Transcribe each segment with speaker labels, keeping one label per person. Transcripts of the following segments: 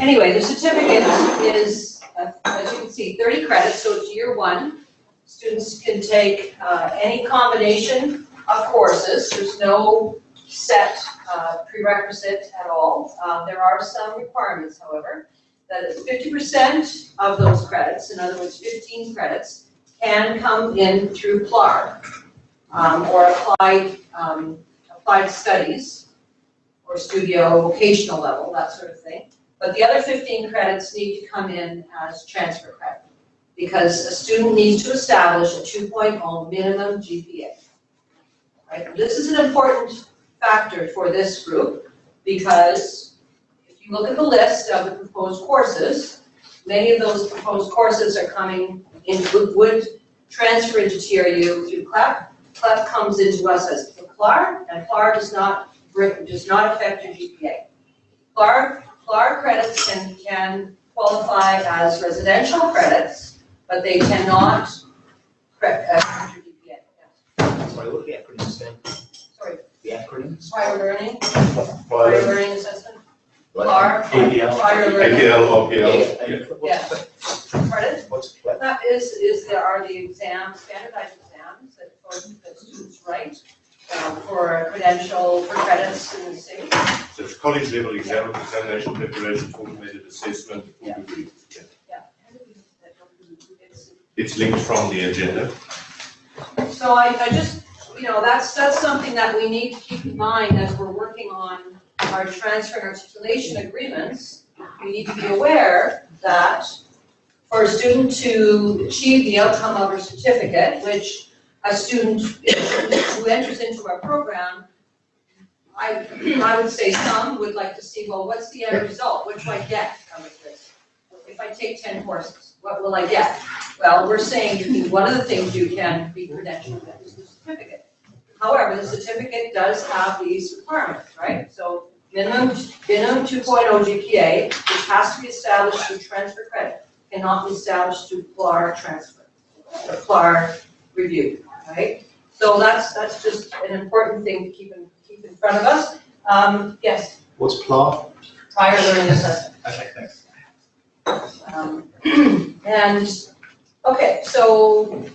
Speaker 1: Anyway, the certificate is, uh, as you can see, thirty credits, so it's year one. Students can take, uh, any combination of courses, there's no set, uh, prerequisite at all. Uh, there are some requirements, however, that is fifty percent of those credits, in other words, fifteen credits, can come in through PLAR, um, or applied, um, applied studies, or studio vocational level, that sort of thing. But the other fifteen credits need to come in as transfer credit, because a student needs to establish a 2.0 minimum GPA. Right, this is an important factor for this group, because if you look at the list of the proposed courses, many of those proposed courses are coming in, would, transfer into TRU through CLEP. CLEP comes into us as PLAR, and PLAR does not, bring- does not affect your GPA. PLAR FLAR credits can, can qualify as residential credits, but they cannot correct, uh, correct your GPA. Yes.
Speaker 2: Sorry, what are the acronyms stand?
Speaker 1: Sorry,
Speaker 2: The acronyms?
Speaker 1: prior learning, prior
Speaker 3: Fire,
Speaker 1: learning assessment, PLAR,
Speaker 2: APL.
Speaker 1: prior learning,
Speaker 3: APL, OPL,
Speaker 1: Yeah.
Speaker 2: What's
Speaker 1: pardon?
Speaker 2: what's CLEP?
Speaker 1: That is, is there are the exams, standardized exams that, that students write um, for a credential, for credits in the city.
Speaker 3: so it's college level exam, examination preparation, automated assessment, full
Speaker 1: Yeah.
Speaker 3: degree. Yeah.
Speaker 1: Yeah. It's-
Speaker 3: It's linked from the agenda.
Speaker 1: So I, I just, you know, that's, that's something that we need to keep in mind as we're working on our transfer and articulation agreements. We need to be aware that for a student to achieve the outcome of a certificate, which a student who enters into our program, I, I would say some would like to see, well, what's the end result? What do I get out of this? If I take ten courses, what will I get? Well, we're saying you one of the things you can be credentialed with is the certificate. However, the certificate does have these requirements, right? So minimum, minimum two oh GPA, which has to be established through transfer credit, cannot be established through PLAR transfer, or PLAR review, right? So that's, that's just an important thing to keep in, keep in front of us. Um, yes,
Speaker 2: What's PLAR?
Speaker 1: prior learning assessment.
Speaker 2: Okay, thanks.
Speaker 1: Um, And, okay, so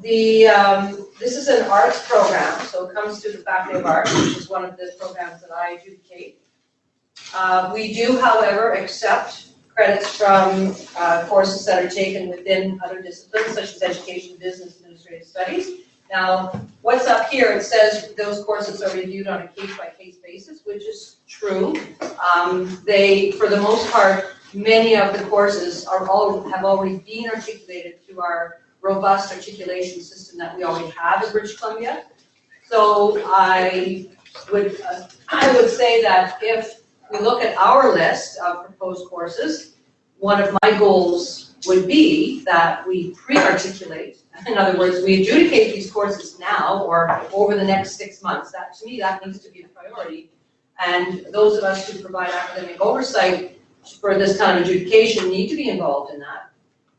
Speaker 1: the, um, this is an arts program, so it comes through the Faculty of Arts, which is one of the programs that I adjudicate. Uh, We do, however, accept credits from uh, courses that are taken within other disciplines, such as education, business, administrative studies. Now, what's up here, it says those courses are reviewed on a case-by-case basis, which is true. Um, They, for the most part, many of the courses are all, have already been articulated through our robust articulation system that we already have in British Columbia. So I would, uh, I would say that if we look at our list of proposed courses, one of my goals would be that we pre-articulate. In other words, we adjudicate these courses now or over the next six months. That, to me, that needs to be a priority. And those of us who provide academic oversight for this kind of adjudication need to be involved in that.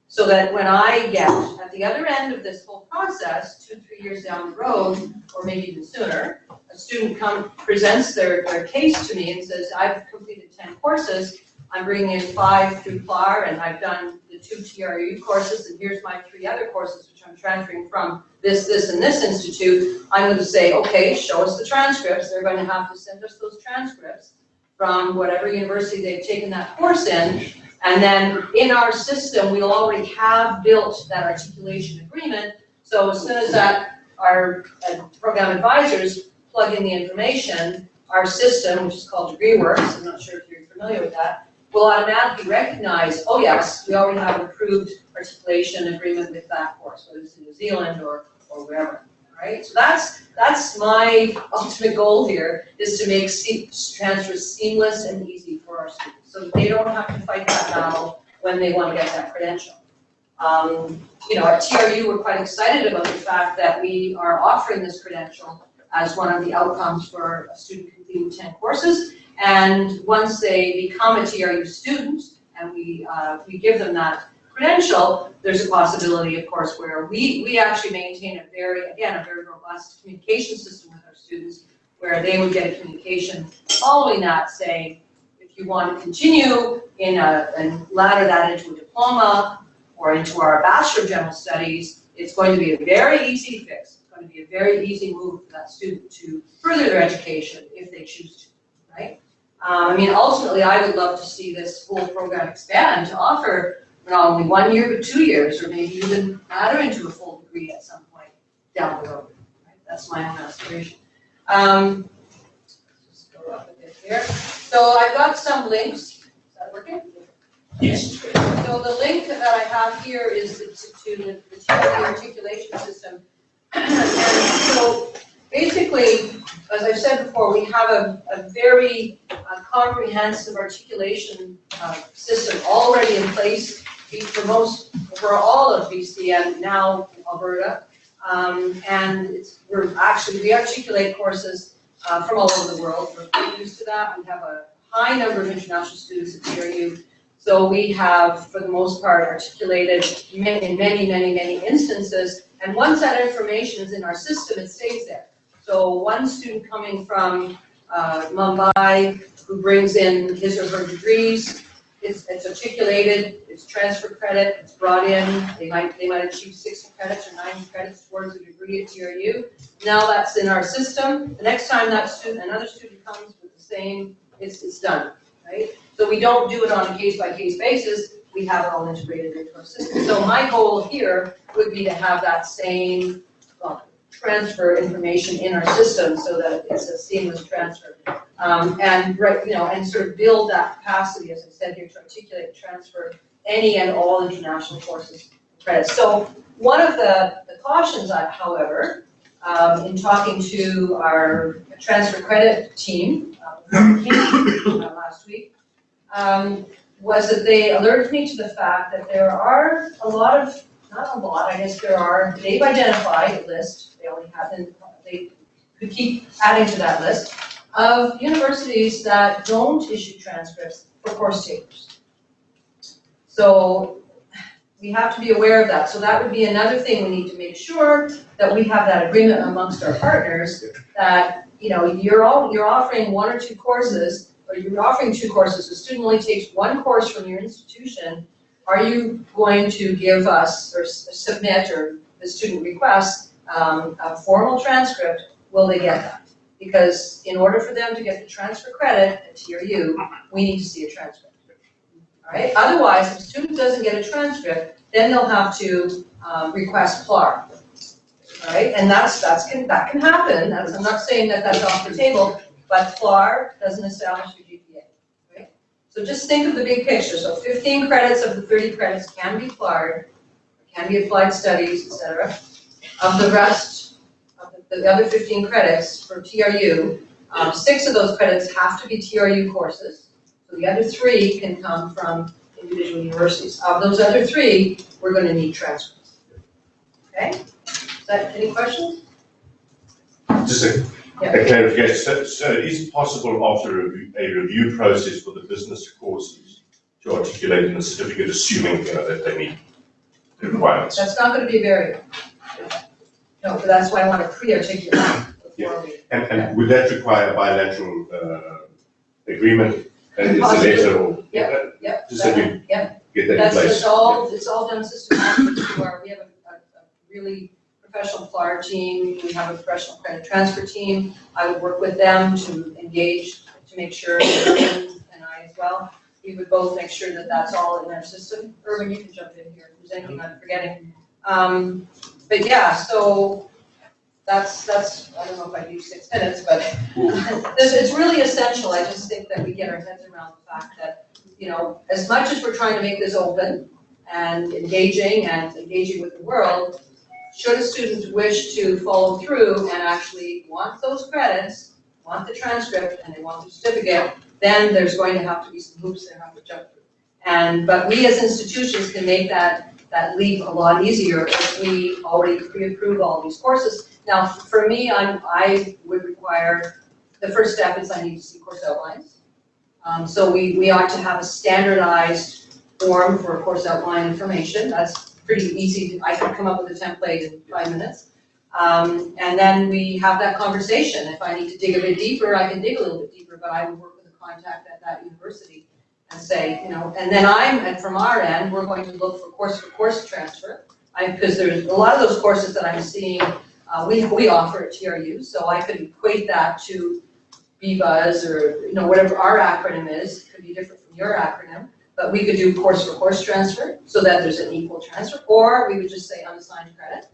Speaker 1: So that when I get at the other end of this whole process, two, three years down the road, or maybe even sooner, a student come, presents their, their case to me and says, I've completed ten courses, I'm bringing in five through PLAR, and I've done the two TRU courses, and here's my three other courses, which I'm transferring from this, this, and this institute, I'm going to say, okay, show us the transcripts, they're going to have to send us those transcripts from whatever university they've taken that course in, and then in our system, we'll already have built that articulation agreement, so as soon as that, our uh, program advisors plug in the information, our system, which is called DegreeWorks, I'm not sure if you're familiar with that, will automatically recognize, oh yes, we already have an approved articulation agreement with that course, whether it's in New Zealand or, or wherever, right? So that's, that's my ultimate goal here, is to make se- transfer seamless and easy for our students, so they don't have to fight that battle when they want to get that credential. Um, you know, at TRU, we're quite excited about the fact that we are offering this credential as one of the outcomes for a student completing ten courses. And once they become a TRU student and we, uh, we give them that credential, there's a possibility, of course, where we, we actually maintain a very, again, a very robust communication system with our students where they would get a communication following that saying, if you want to continue in a, and ladder that into a diploma or into our Bachelor of General Studies, it's going to be a very easy fix. It's going to be a very easy move for that student to further their education if they choose to, right? Um, I mean, ultimately, I would love to see this whole program expand to offer not only one year, but two years, or maybe even ladder into a full degree at some point down the road. right? That's my own aspiration. Um, just go up a bit here. So I've got some links. Is that working?
Speaker 3: Yes.
Speaker 1: So the link that I have here is to to the the TLC articulation system. So basically, as I've said before, we have a, a very uh, comprehensive articulation uh, system already in place for most, for all of BC and now Alberta. Um, And we're actually, we articulate courses uh, from all over the world. We're used to that. We have a high number of international students at TRU. So we have, for the most part, articulated in many, many, many instances. And once that information is in our system, it stays there. So one student coming from uh, Mumbai who brings in his or her degrees, it's, it's articulated, it's transfer credit, it's brought in, they might, they might achieve sixty credits or ninety credits towards a degree at TRU. Now that's in our system, the next time that student, another student comes with the same, it's, it's done, right? So we don't do it on a case-by-case basis, we have it all integrated into our system. So my goal here would be to have that same, well, transfer information in our system so that it's a seamless transfer. Um, and, right, you know, and sort of build that capacity, as I said here, to articulate, transfer any and all international courses credits. So one of the the cautions, I- however, um, in talking to our transfer credit team, uh, uh, last week, um, was that they alerted me to the fact that there are a lot of, not a lot, I guess there are, they've identified a list, they only haven't, they could keep adding to that list, of universities that don't issue transcripts for course takers. So we have to be aware of that. So that would be another thing we need to make sure that we have that agreement amongst our partners that, you know, you're all, you're offering one or two courses, or you're offering two courses, a student only takes one course from your institution. Are you going to give us or submit or the student request um, a formal transcript? Will they get that? Because in order for them to get the transfer credit at TRU, we need to see a transcript. All right, otherwise, if a student doesn't get a transcript, then they'll have to um, request PLAR. All right, and that's, that's, can, that can happen, that's, I'm not saying that that's off the table, but PLAR doesn't establish? So just think of the big picture, so fifteen credits of the thirty credits can be PLAR, can be applied studies, etc. Of the rest, of the, the other fifteen credits for TRU, um, six of those credits have to be TRU courses. So the other three can come from individual universities. Of those other three, we're gonna need transcripts. Okay? Is that, any questions?
Speaker 3: Just a a clarification, so, so it is possible after a review, a review process for the business courses to articulate in a certificate, assuming, you know, that they meet the requirements.
Speaker 1: That's not gonna be a barrier. No, but that's why I wanna pre-articulate before we.
Speaker 3: And, and would that require a bilateral, uh, agreement, and it's a letter or?
Speaker 1: Yep, Yep.
Speaker 3: Just we
Speaker 1: Yep.
Speaker 3: get that in
Speaker 1: That's,
Speaker 3: place.
Speaker 1: it's all, it's all done systematically through our, we have a, a, a really professional PLAR team, we have a professional credit transfer team. I would work with them to engage, to make sure, and I as well, we would both make sure that that's all in our system. Irvin, you can jump in here if there's anything I'm forgetting. Um, but yeah, so that's, that's, I don't know if I use six minutes, but it's, it's really essential, I just think that we get our heads around the fact that, you know, as much as we're trying to make this open and engaging and engaging with the world, should a student wish to follow through and actually want those credits, want the transcript, and they want the certificate, then there's going to have to be some hoops they have to jump through. And, but we as institutions can make that, that leap a lot easier if we already pre-approve all these courses. Now, for me, I'm, I would require, the first step is I need to see course outlines. Um, so we, we ought to have a standardized form for course outline information, that's pretty easy, I can come up with a template in five minutes. Um, and then we have that conversation, if I need to dig a bit deeper, I can dig a little bit deeper, but I would work with a contact at that university and say, you know, and then I'm, and from our end, we're going to look for course for course transfer. Because there's a lot of those courses that I'm seeing, uh, we, we offer at TRU, so I could equate that to BBUS or, you know, whatever our acronym is, could be different from your acronym. But we could do course for course transfer, so that there's an equal transfer, or we would just say unassigned credit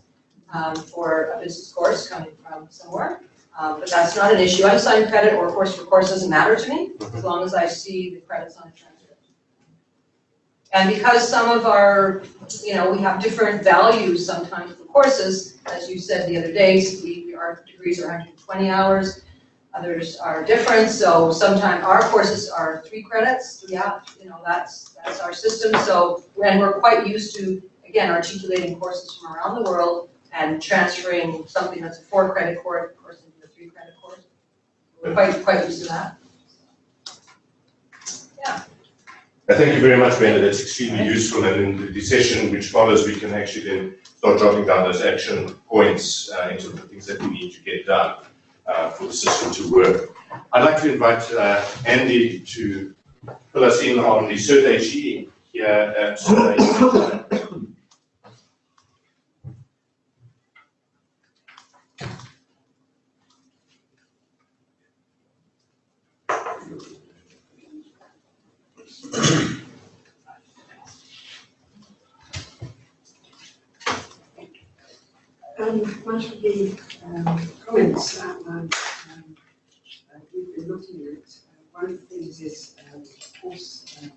Speaker 1: um, for a business course coming from somewhere. Um, but that's not an issue, unassigned credit or course for course doesn't matter to me, as long as I see the credits on the transcript. And because some of our, you know, we have different values sometimes for courses, as you said the other day, we, our degrees are hundred and twenty hours, others are different, so sometimes our courses are three credits, yeah, you know, that's, that's our system, so, and we're quite used to, again, articulating courses from around the world and transferring something that's a four credit course, into a three credit course. We're quite, quite used to that.
Speaker 3: Uh, Thank you very much, Brenda, that's extremely useful, and in the session which follows, we can actually then start jotting down those action points uh, into the things that we need to get done uh, for the system to work. I'd like to invite uh, Andy to fill us in on the Cert HE here at Cert
Speaker 4: Um, much of the, um, um, uh, we've been looking at, uh, one of the things is, um, course, um,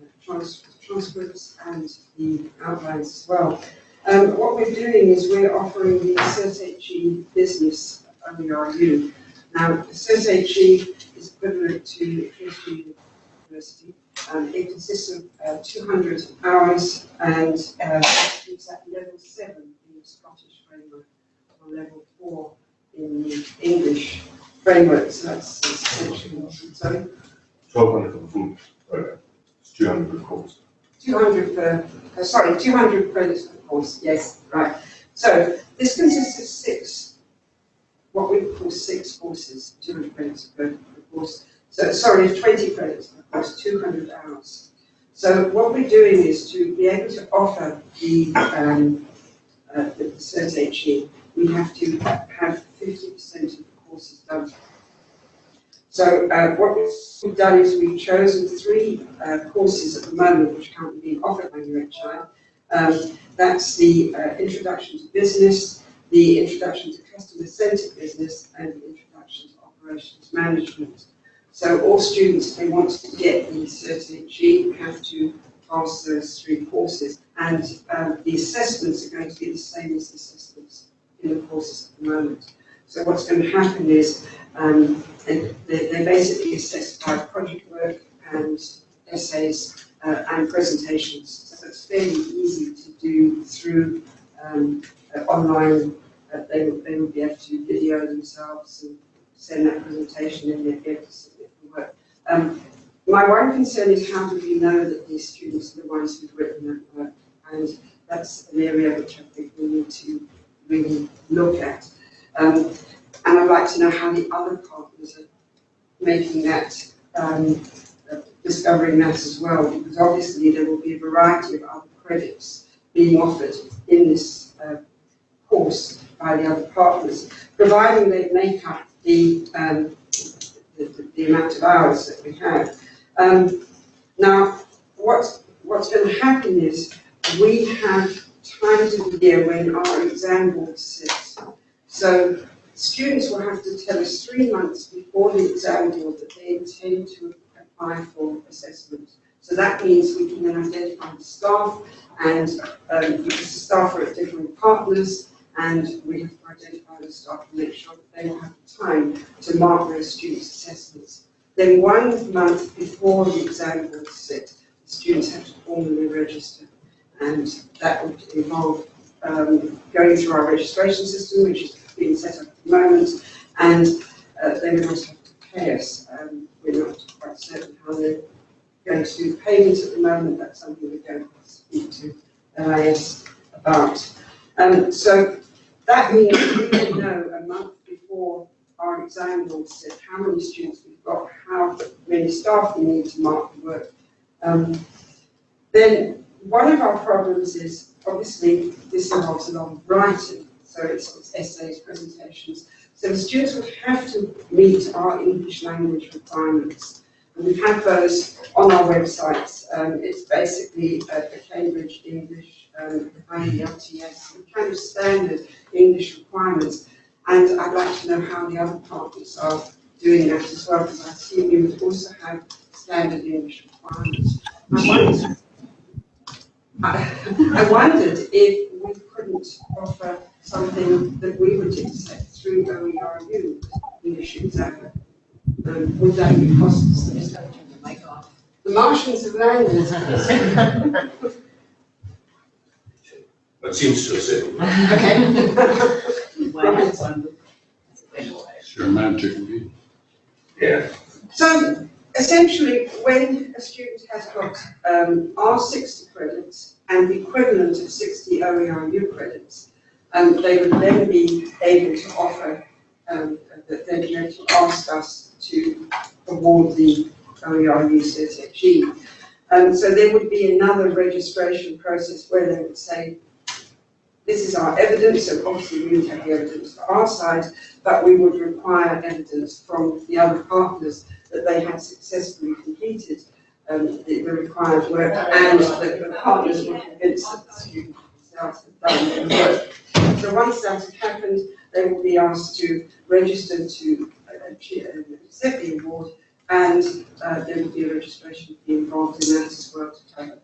Speaker 4: uh, trans- transcripts and the outlines as well. Um, what we're doing is we're offering the CERT-HE business OERU. Now, CERT-HE is equivalent to Kingston University. Um, it consists of, uh, two hundred hours and, uh, it's at level seven in the Scottish framework, or level four in the English framework, so that's essentially what I'm saying.
Speaker 3: Twelve hundred for the full program, it's two hundred per course.
Speaker 4: Two hundred per, uh, sorry, two hundred credits per course, yes, right. So this consists of six, what we call six courses, two hundred credits per, per course. So, sorry, twenty credits per course, two hundred hours. So what we're doing is to be able to offer the, um, uh, the Cert HE, we have to have fifty percent of the courses done. So, uh, what we've done is we've chosen three, uh, courses at the moment which are currently being offered by UHI. Um, that's the, uh, Introduction to Business, the Introduction to Customer Centered Business, and the Introduction to Operations Management. So all students, if they want to get the Cert HE, have to pass those three courses. And, um, the assessments are going to be the same as the assessments in the courses at the moment. So what's going to happen is, um, they, they basically assess by project work and essays uh, and presentations. So it's fairly easy to do through um, uh, online. Uh, they, will, they will be able to video themselves and send that presentation and they'll be able to submit the work. Um, my one concern is how do we know that these students are the ones who've written that work? And that's an area which I think we need to really look at. Um, and I'd like to know how the other partners are making that, um, discovering that as well, because obviously there will be a variety of other credits being offered in this, uh, course by the other partners, providing they make up the, um, the, the- the amount of hours that we have. Um, now, what, what's going to happen is we have times of the year when our exam board sits. So students will have to tell us three months before the exam board that they intend to apply for assessment. So that means we can then identify the staff and, um, the staff are at different partners and we have to identify the staff and make sure that they will have the time to mark those students' assessments. Then one month before the exam board sit, students have to formally register. And that would involve um, going through our registration system, which is being set up at the moment, and uh, they would also have to pay us. Um, we're not quite certain how they're going to do payments at the moment. That's something we're going to speak to LIS about. Um, so that means we will know a month before our exam board said how many students we've got, how many staff we need to mark the work. Um, then one of our problems is, obviously, this involves a lot of writing, so it's, it's essays, presentations. So the students would have to meet our English language requirements. And we have had those on our websites. Um, it's basically a, Cambridge English, um, IELTS, kind of standard English requirements. And I'd like to know how the other partners are doing that as well, because I assume you would also have standard English requirements. I wondered, I, I wondered if we couldn't offer something that we would accept through OERU English exam. Um, would that be possible?
Speaker 1: Just gotta turn the mic off.
Speaker 4: The Martians have landed.
Speaker 3: That seems to have said.
Speaker 4: Okay. Right.
Speaker 5: It's romantic.
Speaker 3: Yeah.
Speaker 4: So essentially, when a student has got um, our 60 credits and the equivalent of 60 OERU credits, um, they would then be able to offer, um, they'd be able to ask us to award the OERU CSFG. Um, so there would be another registration process where they would say, this is our evidence, so obviously we would have the evidence for our side, but we would require evidence from the other partners that they had successfully completed um, the, the required work and that the partners were convinced that the student themselves had done their work. So once that had happened, they will be asked to register to accept the award and uh, there will be a registration fee involved in that as well to cover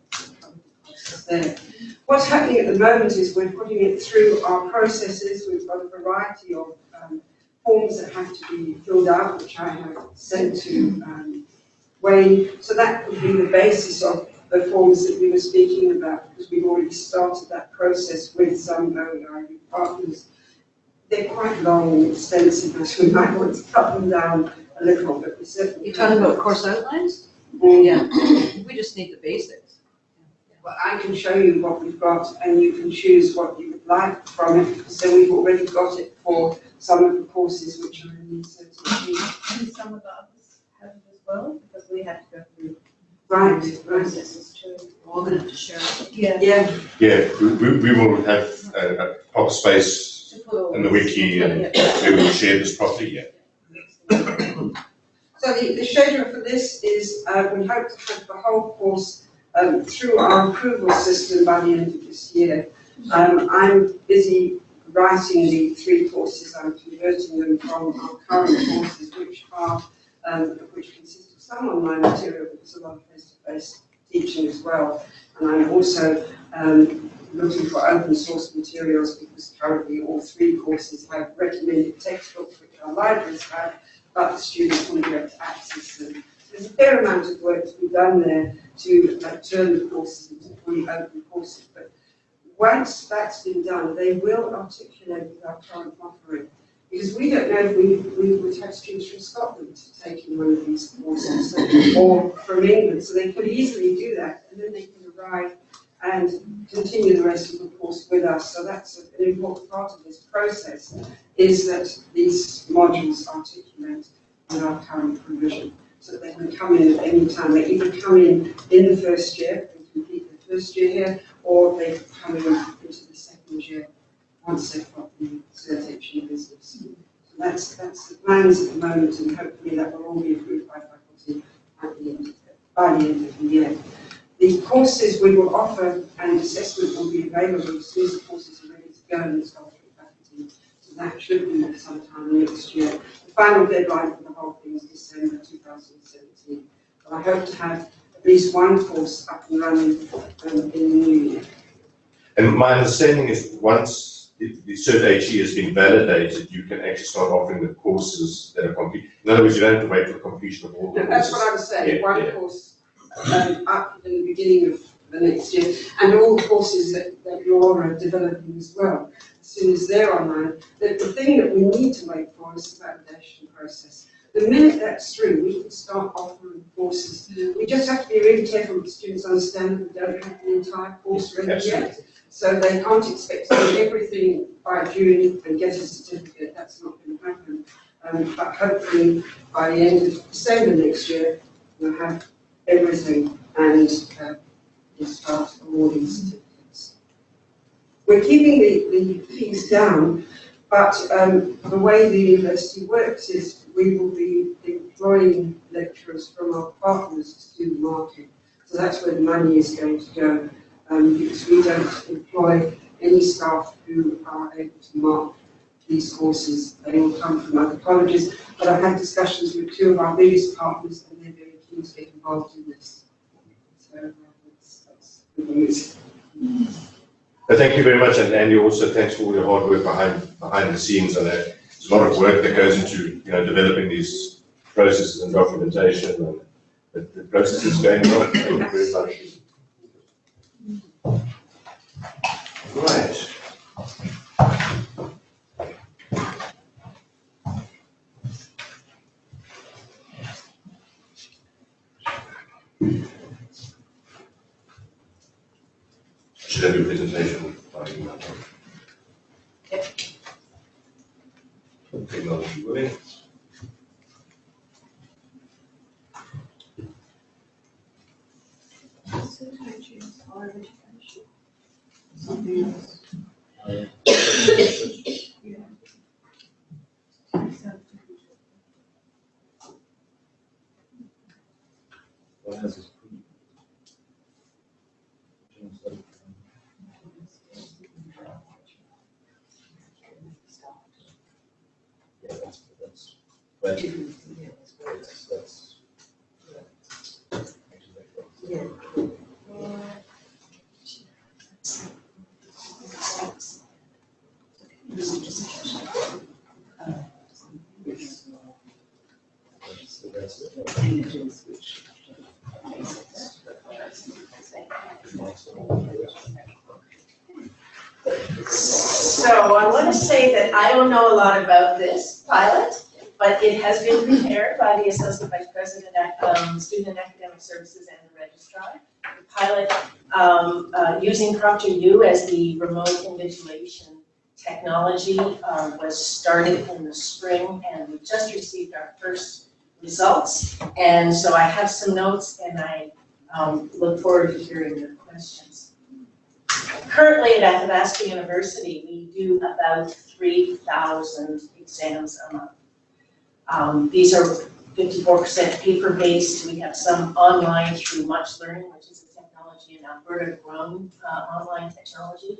Speaker 4: there. What's happening at the moment is we're putting it through our processes. We've got a variety of um, forms that have to be filled out, which I have sent to um, Wayne. So that would be the basis of the forms that we were speaking about, because we've already started that process with some OERU partners. They're quite long and extensive, as we might want to cut them down a little, but we certainly.
Speaker 1: You're talking about course outlines?
Speaker 4: Mm.
Speaker 1: Yeah, we just need the basics.
Speaker 4: Well, I can show you what we've got and you can choose what you would like from it. So we've already got it for some of the courses which are in the certificate.
Speaker 6: And some of the others have it as well, because we have to go through
Speaker 4: Right, right.
Speaker 6: processes too.
Speaker 1: We're all gonna have to share. it.
Speaker 6: Yeah.
Speaker 4: Yeah,
Speaker 3: Yeah, we, we we will have a, a proper space in the wiki and we will share this properly, yeah.
Speaker 4: so the, the schedule for this is, uh, we hope to have the whole course, um, through our approval system by the end of this year. Um, I'm busy writing the three courses, I'm converting them from our current courses, which are, um, which consist of some online material, but lot of face-to-face teaching as well. And I'm also, um, looking for open source materials because currently all three courses have recommended textbooks which our libraries have, but the students won't be able to access them. There's a fair amount of work to be done there to uh, turn the courses into fully open courses, but once that's been done, they will articulate with our current offering. Because we don't know if we, we would have students from Scotland taking one of these courses, or from England, so they could easily do that, and then they can arrive and continue the rest of the course with us. So that's an important part of this process, is that these modules articulate with our current provision. So they can come in at any time. They either come in in the first year and complete the first year here, or they come in into the second year once they've got the certification business. So that's, that's the plans at the moment, and hopefully that will all be approved by faculty at the end, by the end of the year. The courses we will offer and assessment will be available as soon as the courses are ready to go and it's faculty. So that should be sometime next year. The final deadline for the whole thing is December two thousand and seventeen. But I hope to have least one course up and running um, in the new year.
Speaker 3: And my understanding is once the, the Cert HE has been validated, you can actually start offering the courses that are complete. In other words, you don't have to wait for completion of all the
Speaker 4: No, That's what I was saying,
Speaker 3: Yeah,
Speaker 4: one
Speaker 3: yeah.
Speaker 4: course um, up in the beginning of the next year, and all the courses that, that you're developing as well, as soon as they're online. The, the thing that we need to wait for is the validation process. The minute that's through, we can start offering courses. We just have to be really careful that students understand that we don't have the entire course ready yet. So they can't expect to do everything by June and get a certificate, that's not going to happen. Um, but hopefully by the end of December next year, we'll have everything and, uh, we'll start awarding certificates. We're keeping the, the fees down, but, um, the way the university works is we will be employing lecturers from our partners to do the market. So that's where the money is going to go, um, because we don't employ any staff who are able to mark these courses. They all come from other colleges, but I've had discussions with two of our biggest partners and they're very keen to get involved in this. So uh, that's, that's good news.
Speaker 3: Thank you very much, and Andy, also thanks for all your hard work behind, behind the scenes, and uh, there's a lot of work that goes into, you know, developing these processes and documentation, and the, the process is going you very much. Right. Should I do a presentation? by email? Technology willing.
Speaker 2: What has this pre? Yeah, that's, that's, but. That's, that's. yeah. So that's it.
Speaker 6: So I want to say that I don't know a lot about this pilot, but it has been prepared by the Associate Vice President um, Student and Academic Services and the Registrar. The pilot, um, uh, using ProctorU as the remote invigilation technology, uh, was started in the spring, and we just received our first results. And so I have some notes, and I um, look forward to hearing your questions. Currently at Athabasca University, we do about three thousand exams a month. Um, these are fifty-four percent paper-based, we have some online through Much Learning, which is a technology in Alberta grown, uh, online technology,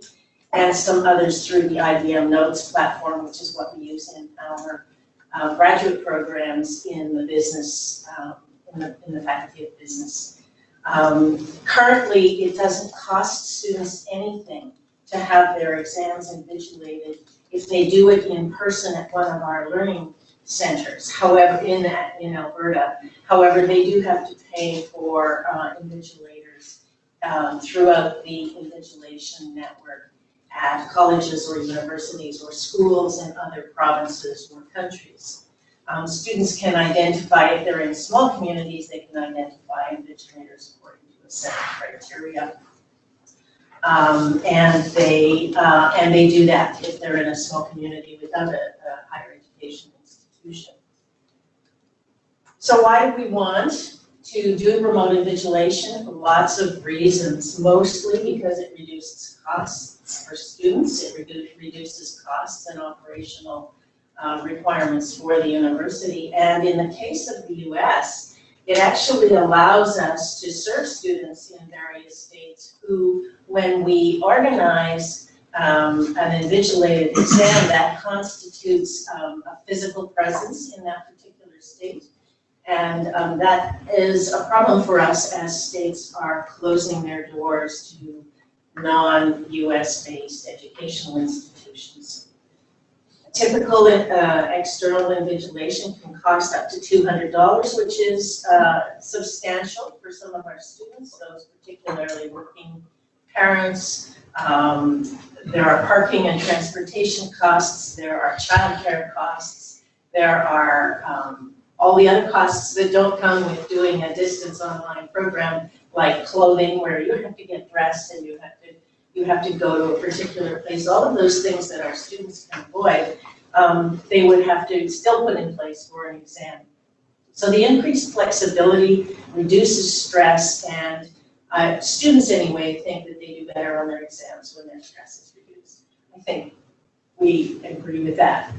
Speaker 6: and some others through the IBM Notes platform, which is what we use in our, uh, graduate programs in the business, um, in the, in the Faculty of Business. Um, currently, it doesn't cost students anything to have their exams invigilated if they do it in person at one of our learning centers, however, in that, in Alberta. However, they do have to pay for, uh, invigilators, um, throughout the invigilation network at colleges or universities or schools in other provinces or countries. Um, students can identify, if they're in small communities, they can identify invigilators according to a set of criteria. Um, and they, uh, and they do that if they're in a small community without a, a higher education So why do we want to do remote invigilation? Lots of reasons, mostly because it reduces costs for students, it redu- reduces costs and operational uh, requirements for the university. And in the case of the US, it actually allows us to serve students in various states who, when we organize um, an invigilated exam, that constitutes um, a physical presence in that particular state. And um, that is a problem for us as states are closing their doors to non-US based educational institutions. Typical uh, external invigilation can cost up to $200, which is uh, substantial for some of our students, those particularly working parents. Um, there are parking and transportation costs, there are childcare costs, there are um, all the other costs that don't come with doing a distance online program, like clothing, where you have to get dressed and you have to you have to go to a particular place, all of those things that our students can avoid. um, they would have to still put in place for an exam. So the increased flexibility reduces stress and uh, students anyway think that they do better on their exams when their stress is reduced. I think we agree with that.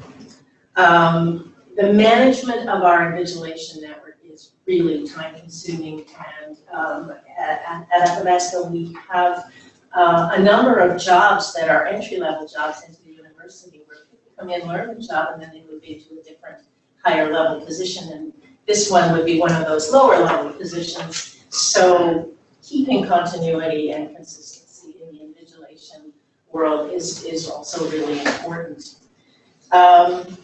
Speaker 6: Um, the management of our invigilation network is really time consuming and um, at, at we have uh, a number of jobs that are entry level jobs into the university where people come in, learn the job and then they move into a different higher level position and this one would be one of those lower level positions. So keeping continuity and consistency in the invigilation world is, is also really important. Um,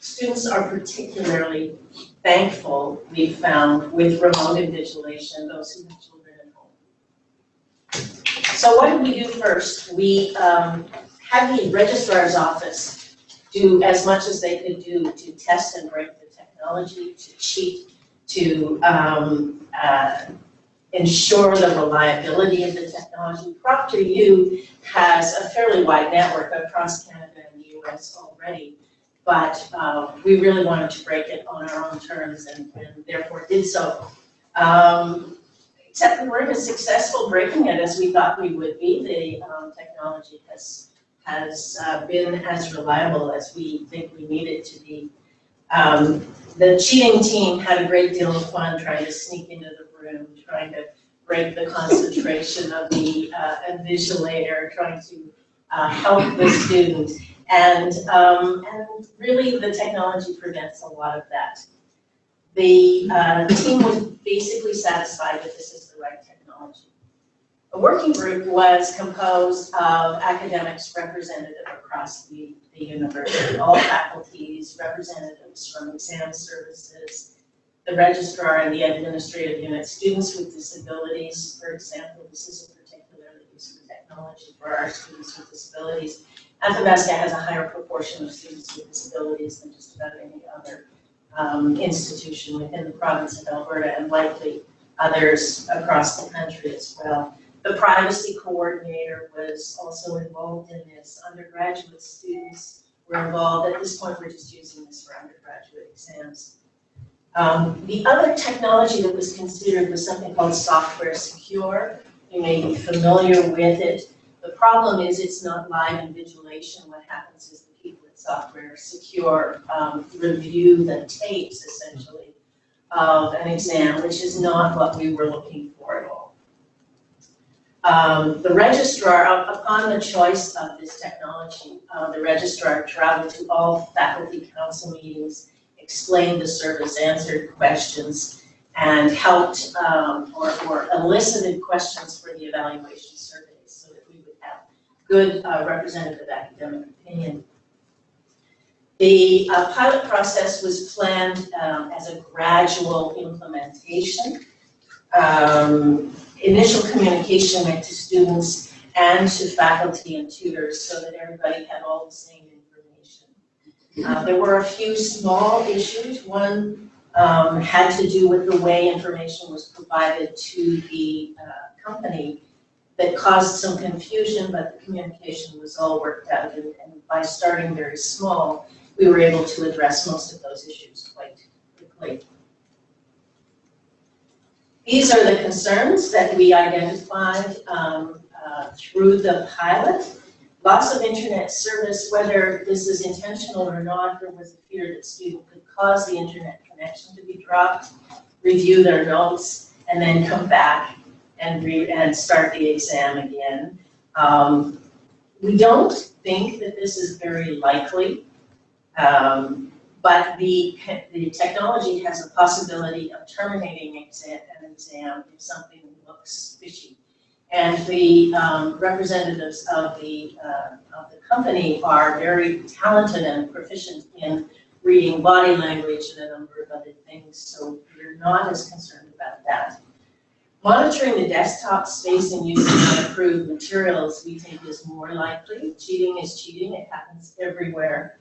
Speaker 6: students are particularly thankful, we found, with remote invigilation, those who have children at home. So what did we do first? We um, had the registrar's office do as much as they could do to test and break the technology, to cheat, to um, uh, ensure the reliability of the technology. ProctorU has a fairly wide network across Canada and the US already, but uh, we really wanted to break it on our own terms and, and therefore did so. Um, except we weren't as successful breaking it as we thought we would be. The um, technology has has uh, been as reliable as we think we need it to be. Um, the cheating team had a great deal of fun trying to sneak into the room, trying to break the concentration of the uh, invigilator, trying to uh, help the student. And, um, and really the technology prevents a lot of that. The uh, team was basically satisfied that this is the right technology. A working group was composed of academics representative across the, the university, all faculties, representatives from exam services, the registrar and the administrative unit, students with disabilities, for example, this is a particularly useful technology for our students with disabilities. Athabasca has a higher proportion of students with disabilities than just about any other um, institution within the province of Alberta and likely others across the country as well. The privacy coordinator was also involved in this. Undergraduate students were involved. At this point, we're just using this for undergraduate exams. Um, the other technology that was considered was something called software secure. You may be familiar with it. The problem is it's not live invigilation. What happens is the people at software secure um, review the tapes essentially of an exam, which is not what we were looking for at all. Um, the registrar, upon the choice of this technology, uh, the registrar traveled to all faculty council meetings, explained the service, answered questions, and helped um, or, or elicited questions for the evaluation surveys so that we would have good uh, representative academic opinion. The uh, pilot process was planned um, as a gradual implementation. Um, initial communication went to students and to faculty and tutors so that everybody had all the same information. Uh, there were a few small issues. One um, had to do with the way information was provided to the uh, company that caused some confusion, but the communication was all worked out. And, and by starting very small, we were able to address most of those issues quite quickly. These are the concerns that we identified um, uh, through the pilot. Loss of internet service, whether this is intentional or not, there was a fear that student could cause the internet connection to be dropped, review their notes, and then come back and and start the exam again. Um, we don't think that this is very likely, um, but the, the technology has a possibility of terminating exam, an exam if something looks fishy. And the um, representatives of the, uh, of the company are very talented and proficient in reading body language and a number of other things, so we're not as concerned about that. Monitoring the desktop space and using unapproved materials, we think is more likely. Cheating is cheating, it happens everywhere.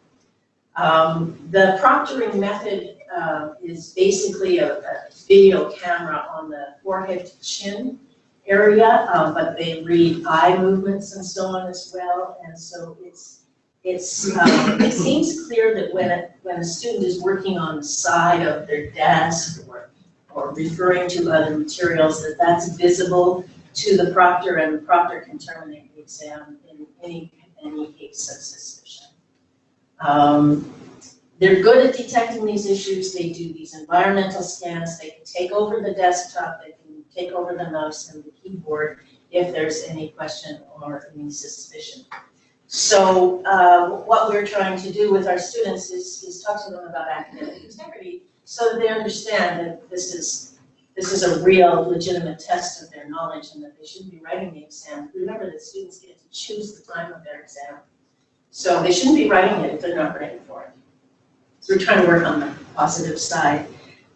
Speaker 6: Um, the proctoring method uh, is basically a, a, video camera on the forehead to chin area, um, but they read eye movements and so on as well, and so it's it's, um, it seems clear that when a, when a student is working on the side of their desk or, or referring to other materials, that that's visible to the proctor and the proctor can terminate the exam in any, any case of suspicion. Um, they're good at detecting these issues, they do these environmental scans, they can take over the desktop, they can take over the mouse and the keyboard if there's any question or any suspicion. So, uh, what we're trying to do with our students is, is talk to them about academic integrity, so that they understand that this is, this is a real legitimate test of their knowledge and that they shouldn't be writing the exam. Remember that students get to choose the time of their exam. So they shouldn't be writing it if they're not ready for it. So we're trying to work on the positive side.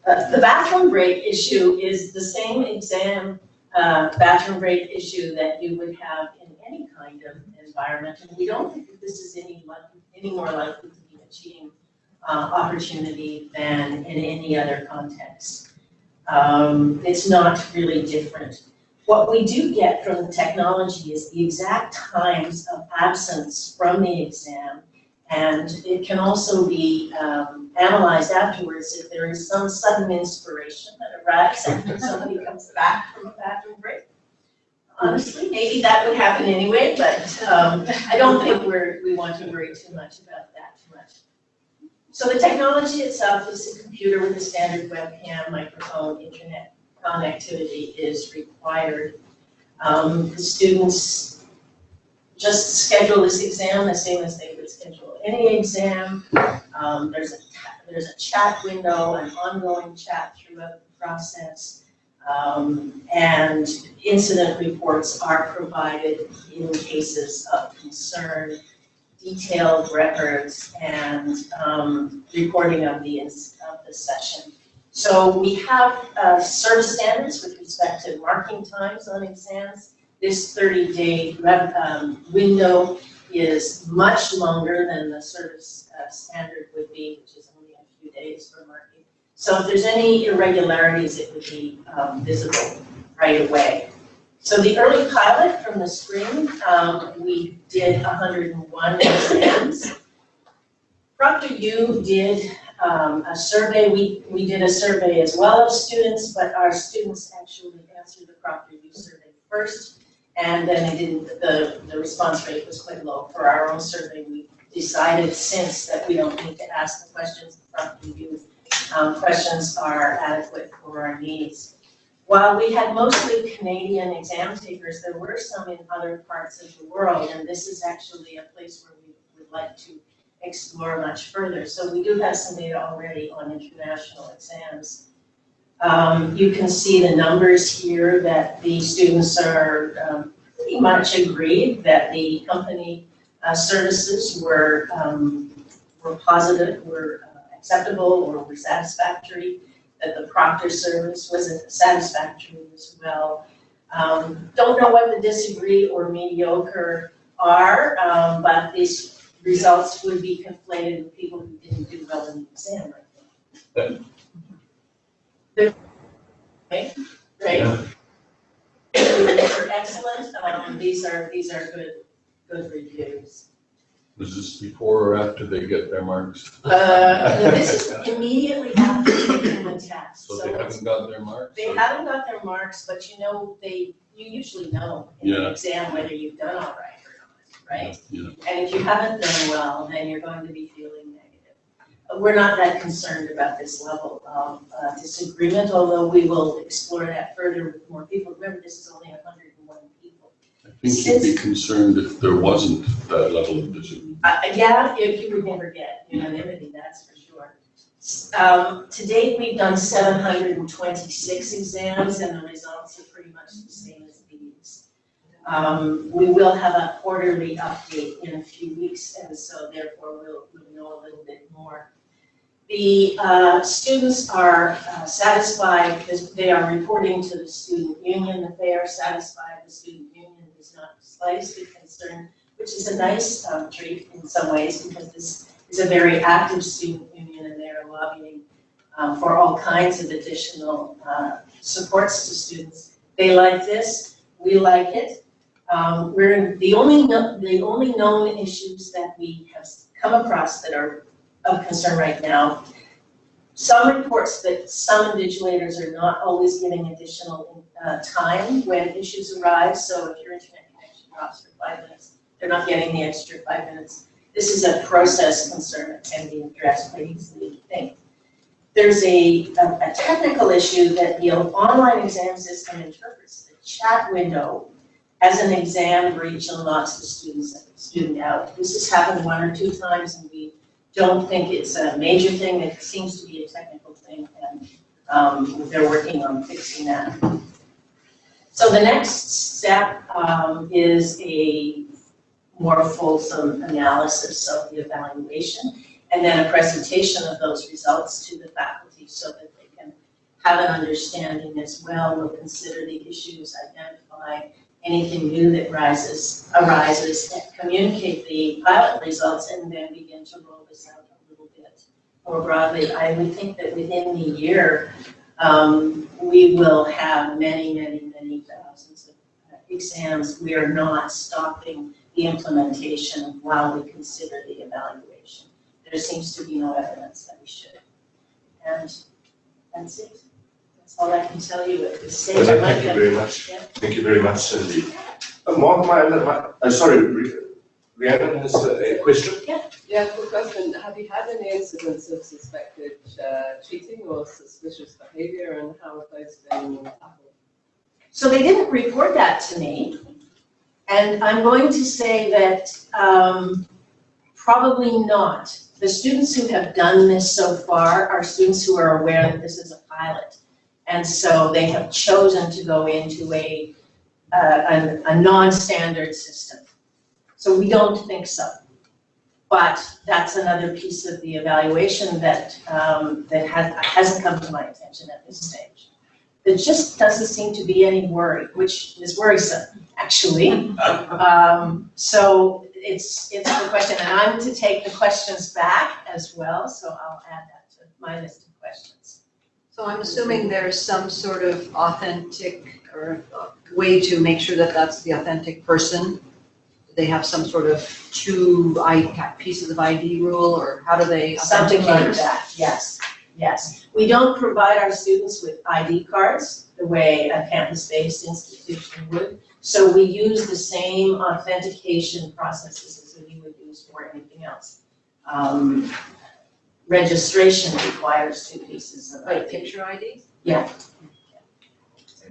Speaker 6: Uh, the bathroom break issue is the same exam, uh, bathroom break issue that you would have in any kind of environment. And we don't think that this is any any more likely to be a cheating, uh, opportunity than in any other context. Um, it's not really different. What we do get from the technology is the exact times of absence from the exam and it can also be um, analyzed afterwards if there is some sudden inspiration that arrives after somebody comes back from a bathroom break. Honestly, maybe that would happen anyway, but um, I don't think we're, we want to worry too much about that too much. So the technology itself is a computer with a standard webcam, microphone, internet connectivity is required. Um, The students just schedule this exam the same as they would schedule any exam. Um, there's a, there's a chat window, an ongoing chat throughout the process. Um, and incident reports are provided in cases of concern, detailed records and, um, reporting of the, of the session. So we have, uh, service standards with respect to marking times on exams this thirty-day um, window is much longer than the service, uh, standard would be, which is only a few days for marking. So if there's any irregularities, it would be, um, visible right away. So the early pilot from the spring, um, we did hundred and one exams. ProctorU did, um, a survey, we, we did a survey as well of students, but our students actually answered the ProctorU survey first. And then it didn't, the, the response rate was quite low. For our own survey, we decided since that we don't need to ask the questions the youth. Um, questions are adequate for our needs. While we had mostly Canadian exam takers, there were some in other parts of the world, and this is actually a place where we would like to explore much further. So we do have some data already on international exams. Um, you can see the numbers here that the students are, um, pretty much agreed that the company, uh, services were, um, were positive, were uh, acceptable, or were satisfactory, that the proctor service was satisfactory as well. Um, don't know what the disagree or mediocre are, um, but these results would be conflated with people who didn't do well in the exam, I think. Right, right? They're excellent, um, these are, these are good, good reviews.
Speaker 5: Was this before or after they get their marks?
Speaker 6: Uh, this is immediately after taking the test,
Speaker 5: So they
Speaker 6: it's
Speaker 5: haven't got their marks?
Speaker 6: They haven't got their marks, but you know, they, you usually know in the
Speaker 5: Yeah.
Speaker 6: exam whether you've done all right or right?
Speaker 5: Yeah.
Speaker 6: And if you haven't done well, then you're going to be feeling negative. We're not that concerned about this level of uh, disagreement, although we will explore that further with more people. Remember, this is only hundred and one people.
Speaker 5: I think you'd be concerned if there wasn't that level of disagreement.
Speaker 6: Uh, yeah, if you would never get unanimity, that's for sure. Um, to date, we've done seven hundred and twenty-six exams and the results are pretty much the same. Um, we will have a quarterly update in a few weeks and so therefore we'll, we'll know a little bit more. The, uh, students are uh, satisfied they are reporting to the student union that they are satisfied. The student union is not slightly concerned which is a nice um, treat in some ways because this is a very active student union and they are lobbying um, for all kinds of additional uh, supports to students. They like this, we like it. Um, we're, the only, kno- the only known issues that we have come across that are of concern right now, some reports that some invigilators are not always giving additional, uh, time when issues arise, so if your internet connection drops for five minutes, they're not getting the extra five minutes. This is a process concern that can be addressed quite easily, think. There's a, a a technical issue that the online exam system interprets the chat window as an exam breach and locks the students, student out. This has happened one or two times and we don't think it's a major thing, it seems to be a technical thing and, um, they're working on fixing that. So the next step, um, is a more fulsome analysis of the evaluation and then a presentation of those results to the faculty so that they can have an understanding as well, we'll consider the issues, identify anything new that rises, arises, and communicate the pilot results, and then begin to roll this out a little bit more broadly. I would think that within the year, um, we will have many, many, many thousands of uh, exams. We are not stopping the implementation while we consider the evaluation. There seems to be no evidence that we should. And that's it. That's all I can tell you at this stage.
Speaker 3: Well,
Speaker 6: I'd like
Speaker 3: Thank you
Speaker 6: to-
Speaker 3: very much.
Speaker 6: Yeah.
Speaker 3: Thank you very much, Cindy. Uh, Mark, my, my, uh, sorry, Rhi- Rhiannon has a a question?
Speaker 7: Yeah, quick question. Have you had any incidents of suspected uh, cheating or suspicious behavior and how have those been tackled?
Speaker 6: So they didn't report that to me. And I'm going to say that um, probably not. The students who have done this so far are students who are aware that this is a pilot. And so they have chosen to go into a, uh, a, a non-standard system. So we don't think so. But that's another piece of the evaluation that, um, that has, hasn't come to my attention at this stage. There just doesn't seem to be any worry, which is worrisome, actually. Um, so it's, it's a question, and I'm to take the questions back as well, so I'll add that to my list of questions.
Speaker 1: So I'm assuming there's some sort of authentic or uh, way to make sure that that's the authentic person? They have some sort of two pieces of ID rule, or how do they
Speaker 6: Something like that, yes, yes. We don't provide our students with ID cards the way a campus-based institution would. So we use the same authentication processes as we would use for anything else. Um, Registration requires two pieces of
Speaker 1: Like
Speaker 6: ID
Speaker 1: picture ID? Yeah.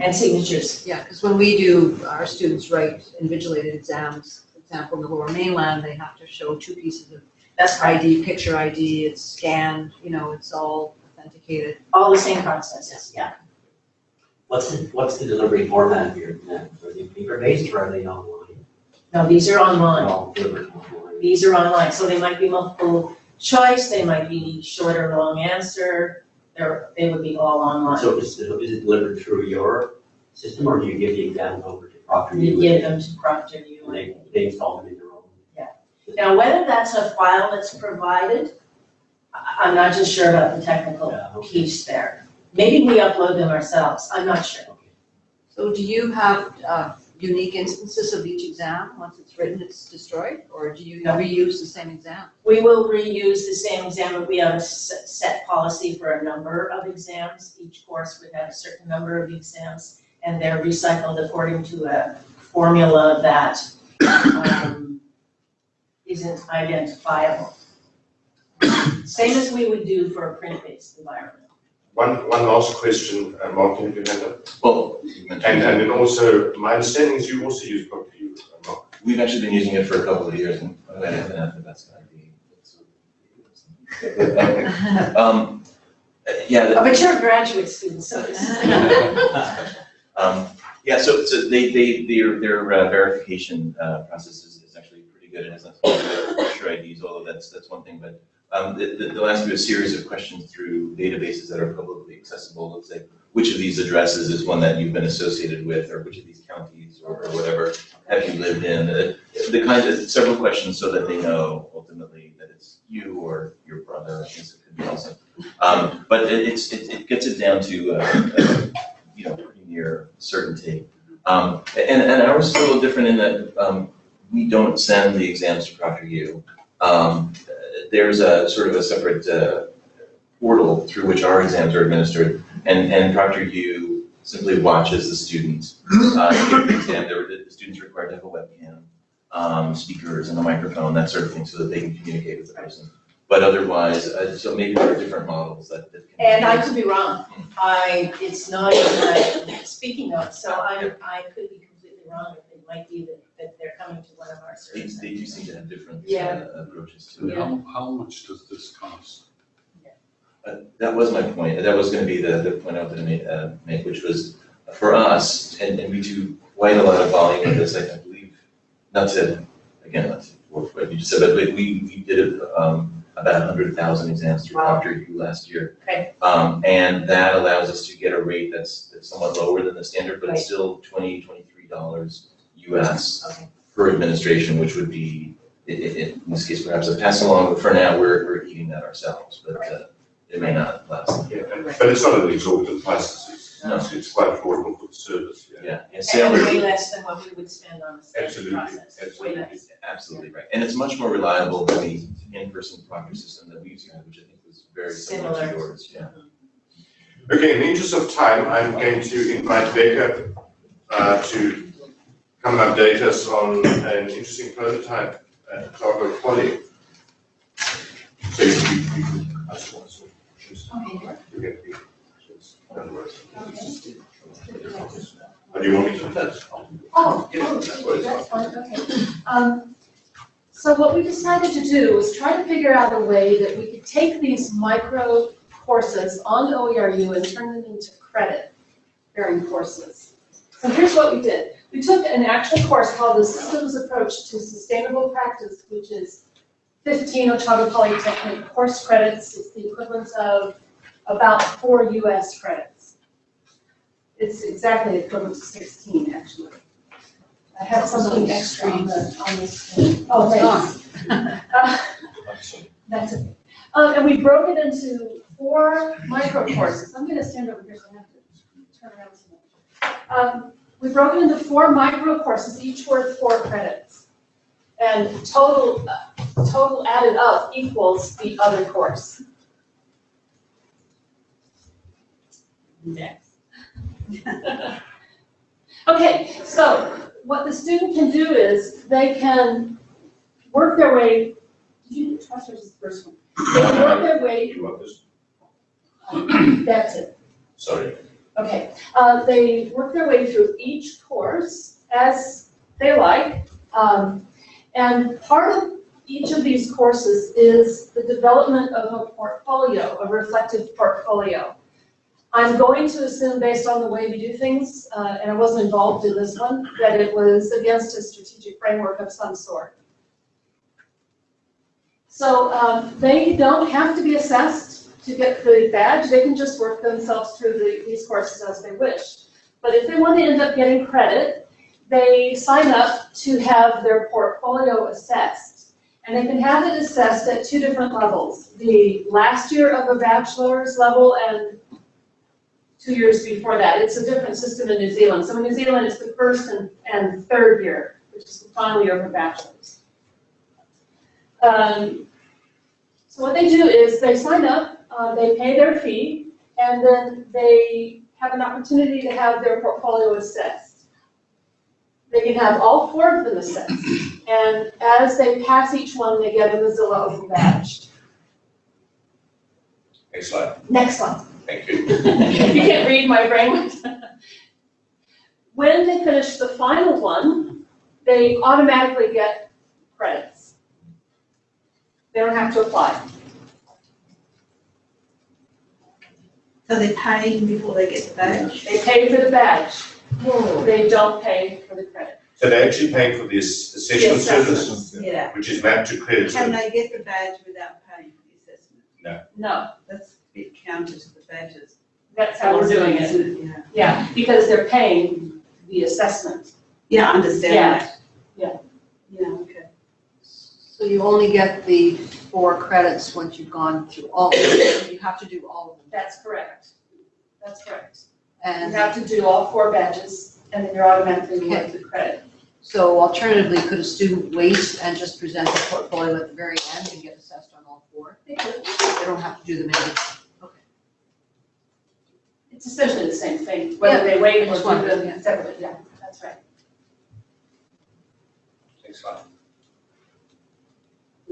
Speaker 6: And signatures.
Speaker 1: Yeah, because when we do, our students write invigilated exams, for example, in the lower mainland, they have to show two pieces of
Speaker 6: That's right,
Speaker 1: ID, picture ID, it's scanned, you know, it's all authenticated.
Speaker 6: all the same processes, yeah.
Speaker 8: What's the, what's the delivery format here? Are they paper-based or are they online?
Speaker 6: No, these are
Speaker 8: They're
Speaker 6: online.
Speaker 8: all delivered online.
Speaker 6: These are online, so they might be multiple choice, they might be short or long answer, they're, they would be all online.
Speaker 8: So is it, is it delivered through your system or do you give the exam over to Proctor?
Speaker 6: You give them to ProctorU.
Speaker 8: And they, they install them in their own? Yeah.
Speaker 6: Now, whether that's a file that's provided, I, I'm not just sure about the technical
Speaker 8: Yeah, okay.
Speaker 6: piece there. Maybe we upload them ourselves, I'm not sure.
Speaker 1: So do you have uh, unique instances of each exam? Once it's written, it's destroyed? Or do you reuse the same exam?
Speaker 6: We will reuse the same exam, but we have a set, policy for a number of exams. Each course would have a certain number of exams, and they're recycled according to a formula that, um, isn't identifiable. Same as we would do for a print-based environment.
Speaker 3: One, one last question, uh, Mark, can you handle?
Speaker 5: Well,
Speaker 3: And, and then also, my understanding is you also use Proctor uh, Mark.
Speaker 9: We've actually been using it for a couple of years and I haven't had the best idea. Um, uh, yeah, the-
Speaker 6: Oh, But you're a graduate student, so this is.
Speaker 9: Um, yeah, so, so they, they, their, their uh, verification, uh, process is, is actually pretty good, and it's not picture IDs, although that's, that's one thing, but, um, the, the, they'll ask you a series of questions through databases that are publicly accessible, let's say, which of these addresses is one that you've been associated with, or which of these counties, or, or whatever, have you lived in, uh, the kind of, several questions so that they know ultimately that it's you or your brother, I guess it could be also. Um, but it, it's, it, it gets it down to, uh, uh, you know, pretty near certainty. Um, and, and ours is a little different in that, um, we don't send the exams to ProctorU. Um, there's a sort of a separate, uh, portal through which our exams are administered, and, and ProctorU simply watches the students. uh, the exam. The student's required to have a webcam, um, speakers and a microphone, that sort of thing, so that they can communicate with the person. But otherwise, uh, so maybe there are different models that, that can.
Speaker 6: And I could be wrong. I, it's not even speaking notes, so I, I could be completely wrong. It might be that, that they're coming to one of our
Speaker 9: They,
Speaker 6: service
Speaker 9: they do
Speaker 6: centers.
Speaker 9: seem to have different,
Speaker 6: Yeah.
Speaker 9: uh, approaches to
Speaker 5: And
Speaker 9: it.
Speaker 5: how, how much does this cost?
Speaker 9: Uh, That was my point, that was gonna be the, the point I was gonna make, uh, make, which was, for us, and, and we do quite a lot of volume of this, I I believe, not to, again, not to work what you just said, but we, we did, um, about a hundred thousand exams through
Speaker 6: Wow.
Speaker 9: Proctor U last year.
Speaker 6: Okay.
Speaker 9: Um, and that allows us to get a rate that's, that's somewhat lower than the standard, but it's
Speaker 6: Right.
Speaker 9: still twenty, twenty-three dollars US
Speaker 6: Okay.
Speaker 9: per administration, which would be, i- i- i- in this case, perhaps a pass along, but for now, we're, we're eating that ourselves, but, uh, it may not last.
Speaker 3: Yeah, and- but it's not an exorbitant price, it's,
Speaker 9: No.
Speaker 3: it's, it's quite affordable for the service, yeah.
Speaker 9: Yeah, and
Speaker 6: And
Speaker 9: Salem,
Speaker 6: way less than what we would spend on the standard
Speaker 3: Absolutely,
Speaker 6: process. Way
Speaker 3: absolutely.
Speaker 6: less.
Speaker 9: absolutely right, and it's much more reliable than the in-person proctor system that we used, which I think was very similar to
Speaker 6: Similar.
Speaker 9: yours, yeah.
Speaker 3: Okay, in the interest of time, I'm going to invite Becca uh, to come and update us on an interesting prototype at Otago Poly. So you, you, you, I just want to.
Speaker 6: Okay.
Speaker 3: You're going to be. Or do you want me to do that?
Speaker 10: Oh,
Speaker 3: Yeah,
Speaker 10: oh,
Speaker 3: that's what
Speaker 10: that's fine, okay. Um, so what we decided to do was try to figure out a way that we could take these micro courses on OERU and turn them into credit bearing courses. So here's what we did. We took an actual course called the Systems Approach to Sustainable Practice, which is fifteen Otago Polytechnic course credits. It's the equivalent of about four US credits. It's exactly equivalent to sixteen, actually. I have something extra on the, on this. Oh, thanks. Uh, That's it. Um, and we broke it into four micro courses. I'm gonna stand over here so I have to turn around so much. Um, we broke it into four micro courses, each worth four credits. And total, uh, total added up equals the other course. Next. Okay, so what the student can do is they can work their way, did you trust or just the first one? They can work their way,
Speaker 3: You want this?
Speaker 10: that's it.
Speaker 3: Sorry.
Speaker 10: Okay, uh, they work their way through each course as they like. Um, and part of each of these courses is the development of a portfolio, a reflective portfolio. I'm going to assume, based on the way we do things, uh, and I wasn't involved in this one, that it was against a strategic framework of some sort. So, um, they don't have to be assessed to get the badge, they can just work themselves through the, these courses as they wish. But if they want to end up getting credit, they sign up to have their portfolio assessed. And they can have it assessed at two different levels. The last year of a bachelor's level and two years before that. It's a different system in New Zealand. So in New Zealand, it's the first and, and third year, which is the final year of a bachelor's. Um, so what they do is they sign up, uh, they pay their fee, and then they have an opportunity to have their portfolio assessed. They can have all four of them assessed, and as they pass each one, they get a Mozilla Open badge.
Speaker 3: Next slide.
Speaker 10: Next one.
Speaker 3: Thank you.
Speaker 10: You can't read my brain. When they finish the final one, they automatically get credits. They don't have to apply.
Speaker 11: So they pay before they get the badge?
Speaker 10: They pay for the badge. Oh. They don't pay for the credit.
Speaker 3: So they're actually pay for the ass- assessment
Speaker 10: The assessment.
Speaker 3: service,
Speaker 11: Yeah.
Speaker 3: which is mapped to credit.
Speaker 11: Can they get the badge without paying for the assessment?
Speaker 10: No, No.
Speaker 11: That's a bit counter to the badges.
Speaker 10: that's how we're doing it.
Speaker 11: Yeah.
Speaker 10: Yeah, because they're paying the assessment.
Speaker 11: Yeah, I understand
Speaker 10: Yeah.
Speaker 11: that.
Speaker 10: Yeah.
Speaker 11: Yeah, okay.
Speaker 1: So you only get the four credits once you've gone through all of them. You have to do all of them.
Speaker 10: That's correct. That's correct. You
Speaker 1: And
Speaker 10: have to do all four badges, and then you're automatically awarded the credit.
Speaker 12: So alternatively, could a student wait and just present the portfolio at the very end and get assessed on all four?
Speaker 10: They could.
Speaker 12: They don't have to do them in.
Speaker 10: It's essentially the same thing, whether they wait
Speaker 12: I
Speaker 10: or
Speaker 12: just
Speaker 10: do
Speaker 12: wondered, yeah.
Speaker 10: them separately, yeah, that's right.
Speaker 2: Thanks, Scott.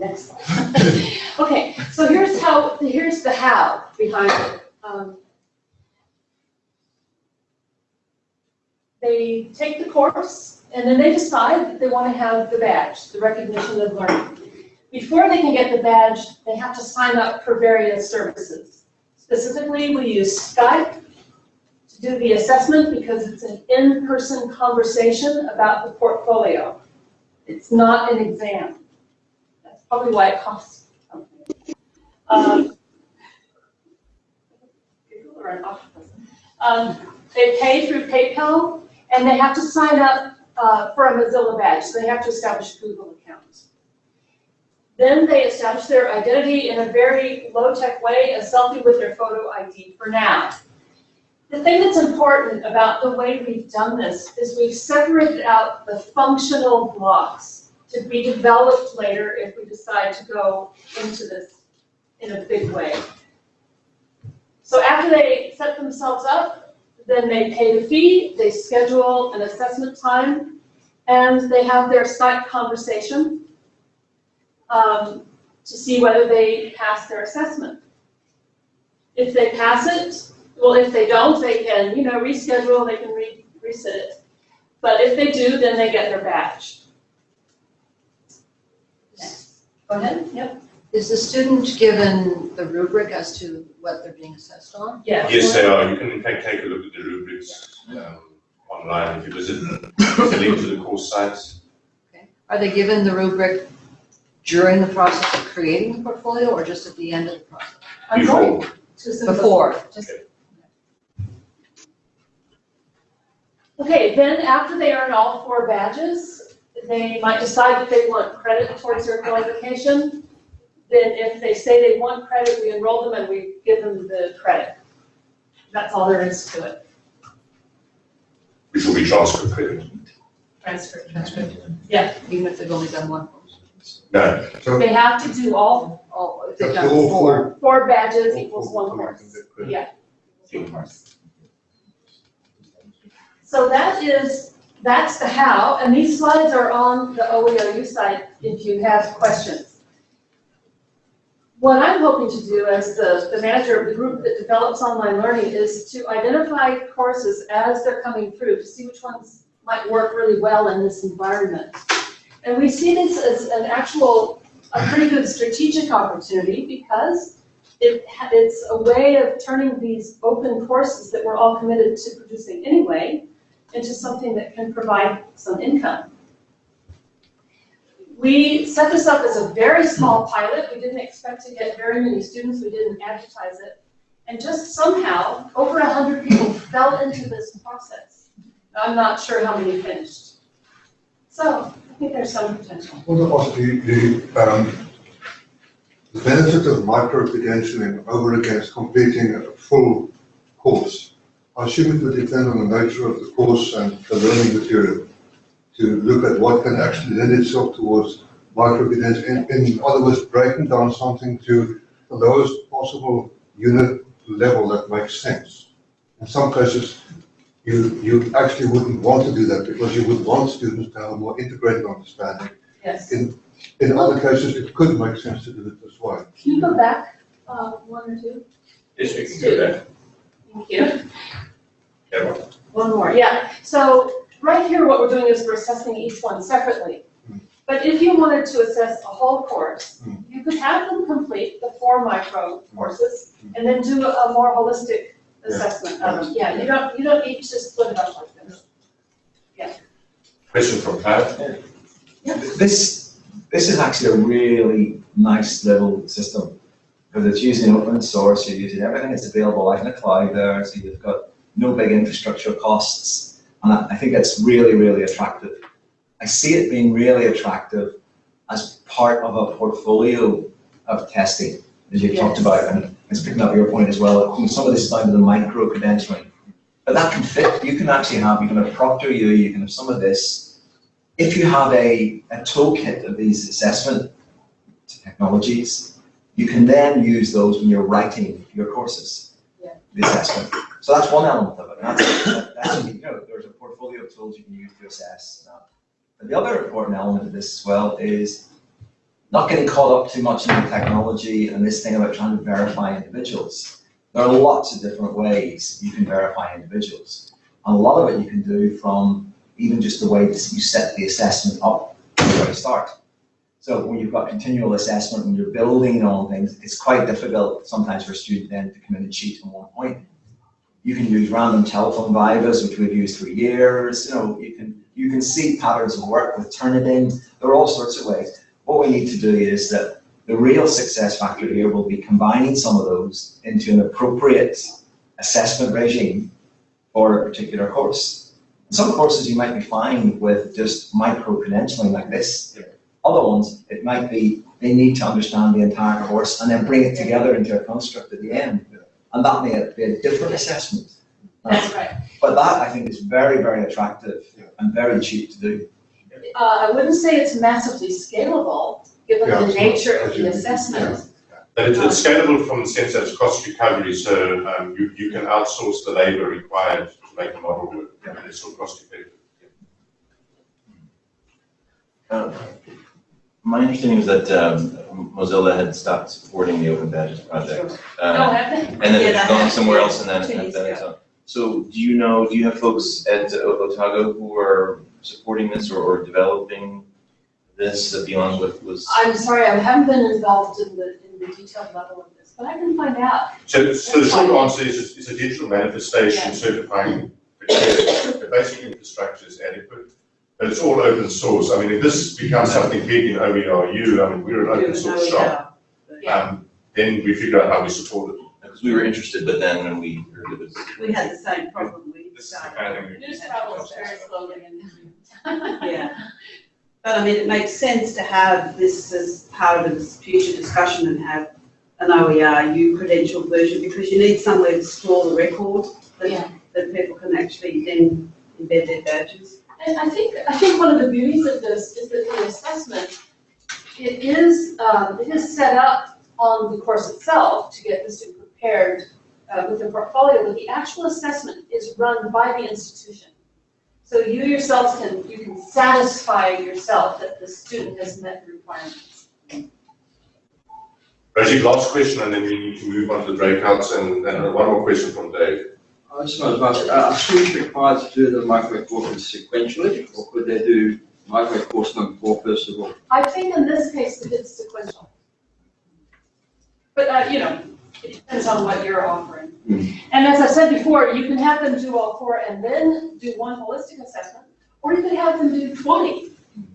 Speaker 10: Next slide. Okay, so here's how, here's the how behind it. Um, They take the course, and then they decide that they want to have the badge, the recognition of learning. Before they can get the badge, they have to sign up for various services. Specifically, we use Skype to do the assessment because it's an in-person conversation about the portfolio. It's not an exam. Probably why it costs something. Um. Um, They pay through PayPal, and they have to sign up uh, for a Mozilla badge, so they have to establish a Google account. Then they establish their identity in a very low-tech way, a selfie with their photo ID for now. The thing that's important about the way we've done this is we've separated out the functional blocks to be developed later if we decide to go into this in a big way. So after they set themselves up, then they pay the fee, they schedule an assessment time, and they have their Skype conversation um, to see whether they pass their assessment. If they pass it, well, if they don't, they can, you know, reschedule, they can re- reset it. But if they do, then they get their badge. Next. Go ahead, yep.
Speaker 12: Is the student given the rubric as to what they're being assessed on?
Speaker 10: Yeah.
Speaker 3: Yes, they are. You can in fact take a look at the rubrics um, online if you visit the link to the course sites.
Speaker 12: Are they given the rubric during the process of creating the portfolio or just at the end of the process?
Speaker 10: I'm going
Speaker 3: Before.
Speaker 10: to
Speaker 12: Before, just,
Speaker 10: Okay, then after they earn all four badges, they might decide that they want credit towards their qualification. Then if they say they want credit, we enroll them and we give them the credit. That's all there is to it.
Speaker 3: Which will be transfer credit.
Speaker 10: Transfer.
Speaker 12: even if they've only done one course.
Speaker 3: No,
Speaker 2: So
Speaker 10: They have to do all,
Speaker 12: if they've
Speaker 2: that's
Speaker 12: done
Speaker 2: all
Speaker 12: four.
Speaker 2: for.
Speaker 10: four badges equals
Speaker 2: for
Speaker 10: one
Speaker 2: collecting
Speaker 10: course. Yeah. equals one course. So that is, that's the how, and these slides are on the OERU site if you have questions. What I'm hoping to do as the, the manager of the group that develops online learning is to identify courses as they're coming through, to see which ones might work really well in this environment. And we see this as an actual, a pretty good strategic opportunity because it, it's a way of turning these open courses that we're all committed to producing anyway into something that can provide some income. We set this up as a very small pilot. We didn't expect to get very many students. We didn't advertise it. And just somehow, over a hundred people fell into this process. I'm not sure how many finished. So I think there's some potential.
Speaker 13: To ask the, the, um, the benefit of micro-credentialing over against completing a full course. I assume it would depend on the nature of the course and the learning material to look at what can actually lend itself towards micro-credentialing. In, in other words, breaking down something to the lowest possible unit level that makes sense. In some cases, you, you actually wouldn't want to do that because you would want students to have a more integrated understanding
Speaker 10: Yes.
Speaker 13: in, in other cases, it could make sense to do it this way.
Speaker 10: Can you go back, uh, one or two?
Speaker 3: yes, we can do that.
Speaker 10: Thank you.
Speaker 3: Yeah,
Speaker 10: One more, yeah. So right here, what we're doing is we're assessing each one separately.
Speaker 13: Hmm.
Speaker 10: But if you wanted to assess a whole course,
Speaker 13: Hmm.
Speaker 10: you could have them complete the four micro courses
Speaker 13: Hmm.
Speaker 10: and then do a more holistic
Speaker 13: Yeah.
Speaker 10: assessment of them. Yeah, you don't, you don't need to split it up like this.
Speaker 3: Question from Cloud?
Speaker 14: This, this is actually a really nice little system, because it's using open source, you're using everything that's available out in the cloud there, so you've got no big infrastructure costs, and I, think it's really, really attractive. I see it being really attractive as part of a portfolio of testing, as talked
Speaker 10: Yes.
Speaker 14: about, and it's picking up your point as well, some of this is down to the micro credentialing. But that can fit, you can actually have, you can have ProctorU, you can have some of this. If you have a, a toolkit of these assessment technologies, you can then use those when you're writing your courses,
Speaker 10: Yeah.
Speaker 14: the assessment. So that's one element of it, that's, that's, you know, there's a portfolio of tools you can use to assess that. But the other important element of this as well is not getting caught up too much in the technology and this thing about trying to verify individuals. There are lots of different ways you can verify individuals. And a lot of it you can do from even just the way that you set the assessment up from the start. So when you've got continual assessment, when you're building on things, it's quite difficult sometimes for a student then to come in and cheat on one point. You can use random telephone vivas, which we've used for years, you know, you can, you can see patterns of work with Turnitin, there are all sorts of ways. What we need to do is that the real success factor here will be combining some of those into an appropriate assessment regime for a particular course. Some courses you might be fine with just micro-credentialing like this. Other ones, it might be, they need to understand the entire course and then bring it together into a construct at the end. And that may be a different assessment.
Speaker 10: That's right.
Speaker 14: But that, I think, is very, very attractive and very cheap to do.
Speaker 10: Uh, I wouldn't say it's massively scalable, given
Speaker 3: Yeah,
Speaker 10: the nature of the assessment.
Speaker 3: But it's, it's scalable from the sense that it's cost recovery, so, um, you, you can outsource the labor required to make the model work, and it's still cost effective.
Speaker 9: Uh, My understanding was that um, Mozilla had stopped supporting the Open Badges project.
Speaker 10: Have they?
Speaker 9: And then
Speaker 11: Yeah,
Speaker 9: it's
Speaker 11: that
Speaker 9: gone somewhere else and then, and then it's
Speaker 11: ago.
Speaker 9: on. So do you know, do you have folks at O- Otago who are supporting this or, or developing this beyond what was?
Speaker 10: I'm sorry, I haven't been involved in the, in the detailed level of this, but I can find out.
Speaker 3: So, so the short answer is, it's a digital manifestation
Speaker 10: Yeah.
Speaker 3: certifying the the basic infrastructure is adequate, but it's all open source. I mean, if this becomes something big in OERU, I mean, we're an open source shop. Um, then we figure out how we support it.
Speaker 9: Because we were interested, but then when we heard it was.
Speaker 11: We had the same problem with,
Speaker 3: This is the kind of thing we-
Speaker 10: News travels very slowly and.
Speaker 11: yeah. But I mean, it makes sense to have this as part of this future discussion and have an OERU credential version because you need somewhere to store the record
Speaker 10: Yeah.
Speaker 11: that, that people can actually then embed their badges.
Speaker 10: And I think, I think one of the beauties of this is that the assessment, it is, um, it is set up on the course itself to get the student prepared uh, with the portfolio, but the actual assessment is run by the institution. So you yourself can, you can satisfy yourself that the student has met the requirements.
Speaker 3: Rosie, last question, and then we need to move on to the breakouts, and, and one more question from Dave.
Speaker 15: I just want to ask, are students required to do the micro courses sequentially, or could they do micro course number four first of all?
Speaker 10: I think in this case, it's sequential. But, uh, you know, it depends on what you're offering. And as I said before, you can have them do all four and then do one holistic assessment, or you can have them do twenty.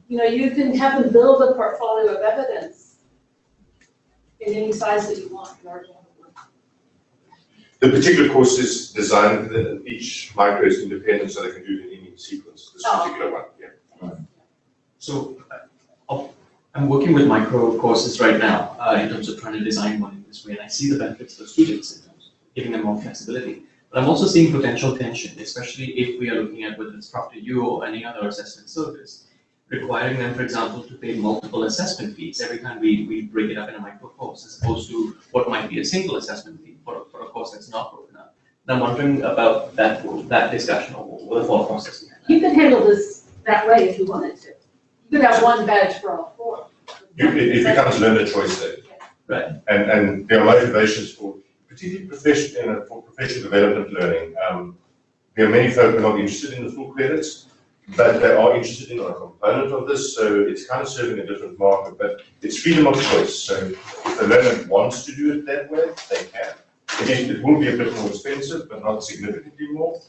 Speaker 10: You know, you can have them build a portfolio of evidence in any size that you want in order to have it work.
Speaker 3: The particular course is designed, that each micro is independent, so they can do it in any sequence, this
Speaker 10: Oh.
Speaker 3: particular one, yeah.
Speaker 16: So uh, I'm working with micro courses right now uh, in terms of trying to design one in this way, and I see the benefits for students in terms of giving them more flexibility. But I'm also seeing potential tension, especially if we are looking at whether it's ProctorU or any other assessment service, requiring them, for example, to pay multiple assessment fees every time we, we break it up in a micro course, as opposed to what might be a single assessment fee for, a- for a course that's not broken up. And I'm wondering about that, that discussion or what the thought process behind that.
Speaker 10: You could handle this that way if you wanted to. You could have one badge for all four.
Speaker 3: You, it, it becomes learner choice there.
Speaker 16: Right.
Speaker 3: And, and there are motivations for, particularly profession, you know, for professional development learning. Um, there are many folk who are not interested in the full credits, but they are interested in a component of this, so it's kind of serving a different market, but it's freedom of choice. So if the learner wants to do it that way, they can. Again, it will be a bit more expensive, but not significantly more,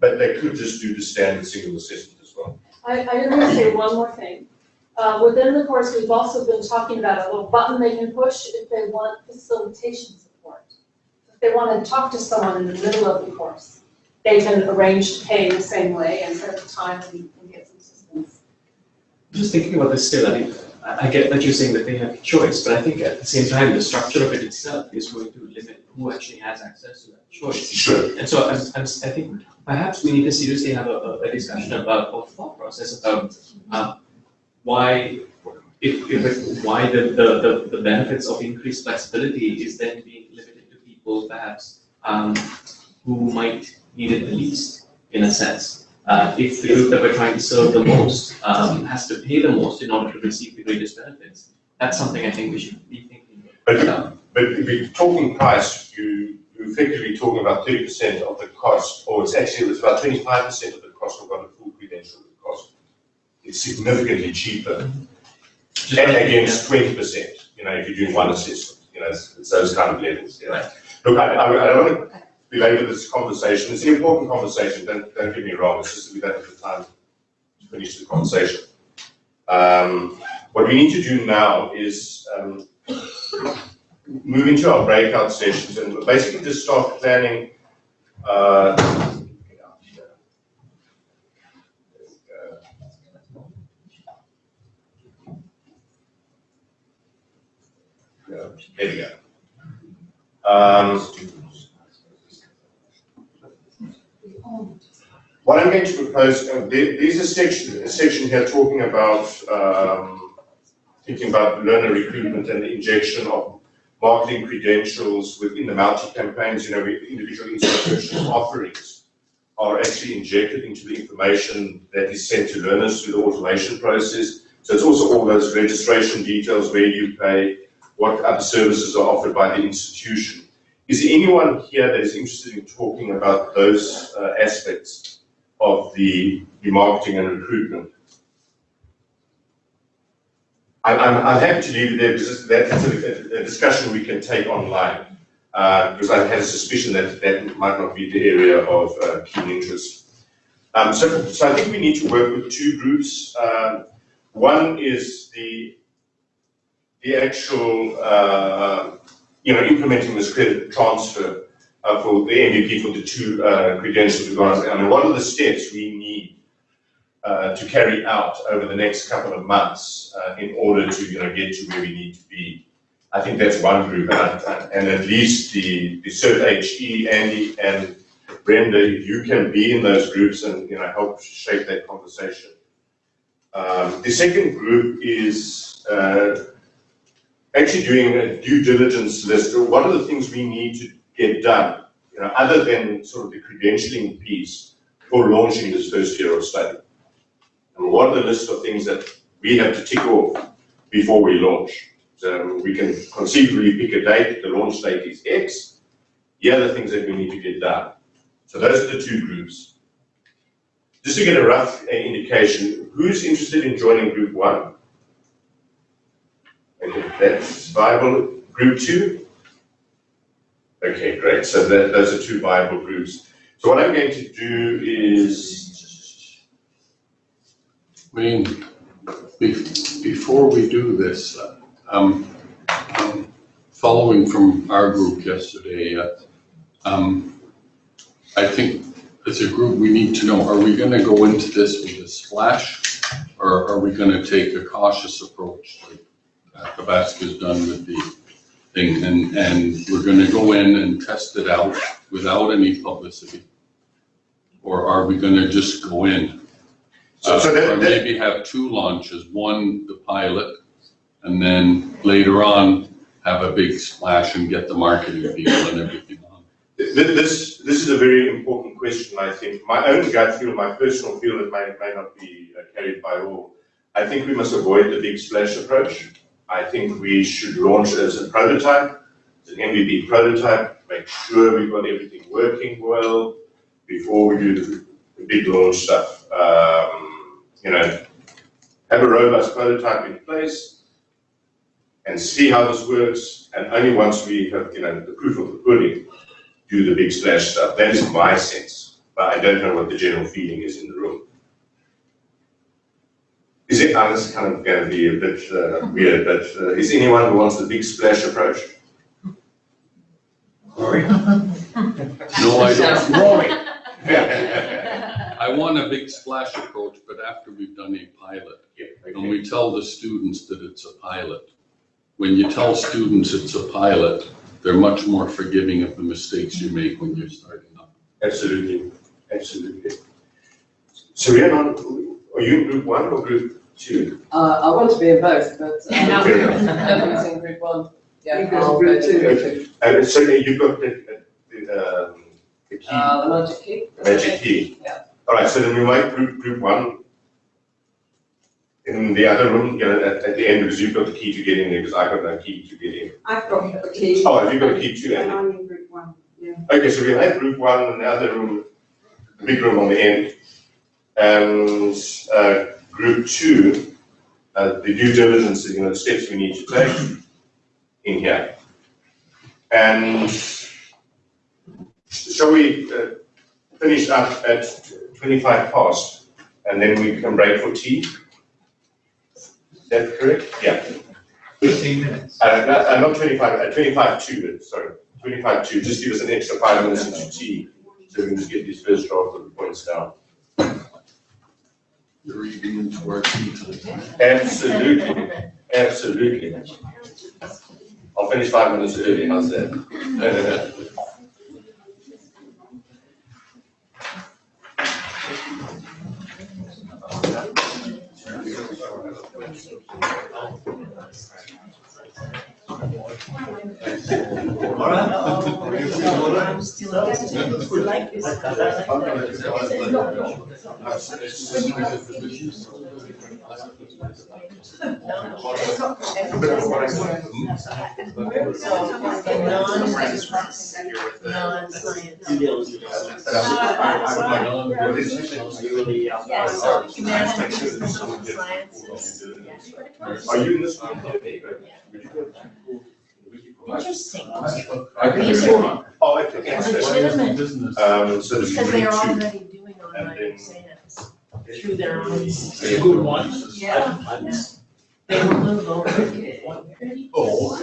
Speaker 3: but they could just do the standard single assessment as well.
Speaker 10: I, I want to say one more thing. Uh, within the course, we've also been talking about a little button they can push if they want facilitation support. If they want to talk to someone in the middle of the course, they can arrange to pay the same way and set up time and, and get some assistance.
Speaker 16: Just thinking about this still, I mean, I, get that you're saying that they have a choice, but I think at the same time, the structure of it itself is going to limit who actually has access to that choice.
Speaker 3: Sure.
Speaker 16: And so I'm, I'm, I think perhaps we need to seriously have a, a, a discussion about, or thought process about, um, why, if, if, why the, the, the, the benefits of increased flexibility is then being limited to people perhaps, um, who might need it the least, in a sense. Uh, if the group that we're trying to serve the most, um, has to pay the most in order to receive the greatest benefits, that's something I think we should be thinking about.
Speaker 3: But if you're talking price, you, you're effectively talking about thirty percent of the cost, or it's actually, it's about twenty-five percent of the cost of what a full credential would cost. It's significantly cheaper. And against twenty percent, you know, if you're doing one assessment, you know, it's, it's those kind of levels, you know. Look, I, I, I don't want to belabor this conversation, it's an important conversation, don't, don't get me wrong, it's just that we don't have the time to finish the conversation. Um, what we need to do now is, um, move into our breakout sessions and basically just start planning, uh, There we go. Um, what I'm going to propose, uh, there, there's a section, a section here talking about, um, thinking about learner recruitment and the injection of marketing credentials within the multi-campaigns, you know, individual institutional offerings are actually injected into the information that is sent to learners through the automation process. So it's also all those registration details, where you pay, what other services are offered by the institution. Is anyone here that is interested in talking about those uh, aspects of the, the marketing and recruitment? I'm, I'm, I'm happy to leave it there because that's a, a discussion we can take online. Uh, because I had a suspicion that that might not be the area of uh, keen interest. Um, so, so I think we need to work with two groups. Um, one is the the actual, uh, you know, implementing this credit transfer uh, for the MVP for the two uh, credentials we've got. I mean, what are the steps we need uh, to carry out over the next couple of months uh, in order to, you know, get to where we need to be? I think that's one group, and, and at least the, the CERT HE, Andy and Brenda, you can be in those groups and, you know, help shape that conversation. Um, the second group is, uh, actually doing a due diligence list, what are the things we need to get done, you know, other than sort of the credentialing piece for launching this first year of study? And what are the list of things that we have to tick off before we launch? So we can conceivably pick a date, the launch date is X, the things that we need to get done. So those are the two groups. Just to get a rough uh, indication, who's interested in joining group one? Okay, that's viable. Group two? Okay, great. So that, those are two viable groups. So what I'm going to do is,
Speaker 5: I mean, be- before we do this, uh, um, um, following from our group yesterday, uh, um, I think as a group, we need to know, are we gonna go into this with a splash? Or are we gonna take a cautious approach like uh, Athabasca's done with the thing? And, and we're gonna go in and test it out without any publicity? Or are we gonna just go in?
Speaker 3: So- so
Speaker 5: Uh,
Speaker 3: that-
Speaker 5: Or
Speaker 3: that-
Speaker 5: maybe have two launches, one the pilot, and then later on, have a big splash and get the marketing people and everything on.
Speaker 3: th- this, this is a very important question, I think. My own gut feel, my personal feel, it may, may not be uh, carried by all. I think we must avoid the big splash approach. I think we should launch as a prototype, as an MVP prototype, make sure we've got everything working well before we do the, big launch stuff. Um, you know, have a robust prototype in place and see how this works. And only once we have, you know, the proof of the pudding, do the big splash stuff. That is my sense, but I don't know what the general feeling is in the room. Is it, this is kind of going to be a bit uh, weird, but uh, is anyone who wants the big splash approach? Rory?
Speaker 5: No, I don't.
Speaker 3: Rory.
Speaker 5: I want a big splash approach, but after we've done a pilot.
Speaker 3: Yeah,
Speaker 5: And we tell the students that it's a pilot. When you tell students it's a pilot, they're much more forgiving of the mistakes you make when you're starting up.
Speaker 3: Absolutely, absolutely. So we are on, are you in group one or group two?
Speaker 7: Uh, I want to be in both, but uh,
Speaker 3: Fair enough.
Speaker 7: Evan's in group one. Yeah,
Speaker 4: You go to
Speaker 7: I'll
Speaker 4: group
Speaker 7: go to
Speaker 4: two.
Speaker 7: group two.
Speaker 3: And so you've got the, the, um, the key,
Speaker 7: Uh, the magic key.
Speaker 3: magic key.
Speaker 7: Yeah.
Speaker 3: All right, so then we might group, group one in the other room, you know, at, at the end, because you've got the key to get in there, because I've got no key to get in.
Speaker 4: I've got the key.
Speaker 3: Oh, have you got a key too,
Speaker 4: And I'm in group one, yeah.
Speaker 3: Okay, so we have group one in the other room, the big room on the end. And, uh, group two, uh, the due diligence, you know, the steps we need to take in here. And shall we, uh, finish up at twenty-five past, and then we can break for tea? Is that correct? Yeah.
Speaker 2: Fifteen minutes.
Speaker 3: Uh, no, uh, not twenty-five, uh, twenty-five two, sorry, twenty-five two, just give us an extra five minutes into tea, so we can just get these first draft of the points down.
Speaker 5: You're reading into our tea time.
Speaker 3: Absolutely, absolutely. I'll finish five minutes early, how's that?
Speaker 6: I'm still like this. I like this. Non-science.
Speaker 3: Are you in this one?
Speaker 6: Interesting.
Speaker 3: These are. Oh, okay, yes, yes.
Speaker 6: Legitimate,
Speaker 3: Um, so this
Speaker 6: because they are
Speaker 3: two.
Speaker 6: already doing online
Speaker 3: And then-
Speaker 6: exams through their own.
Speaker 8: Good ones.
Speaker 6: Yeah. They will move over.
Speaker 3: Oh.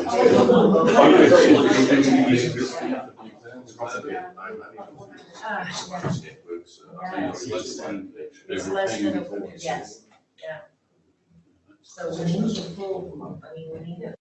Speaker 6: It's less than a, yes, yeah. So we need a full, I mean, we need a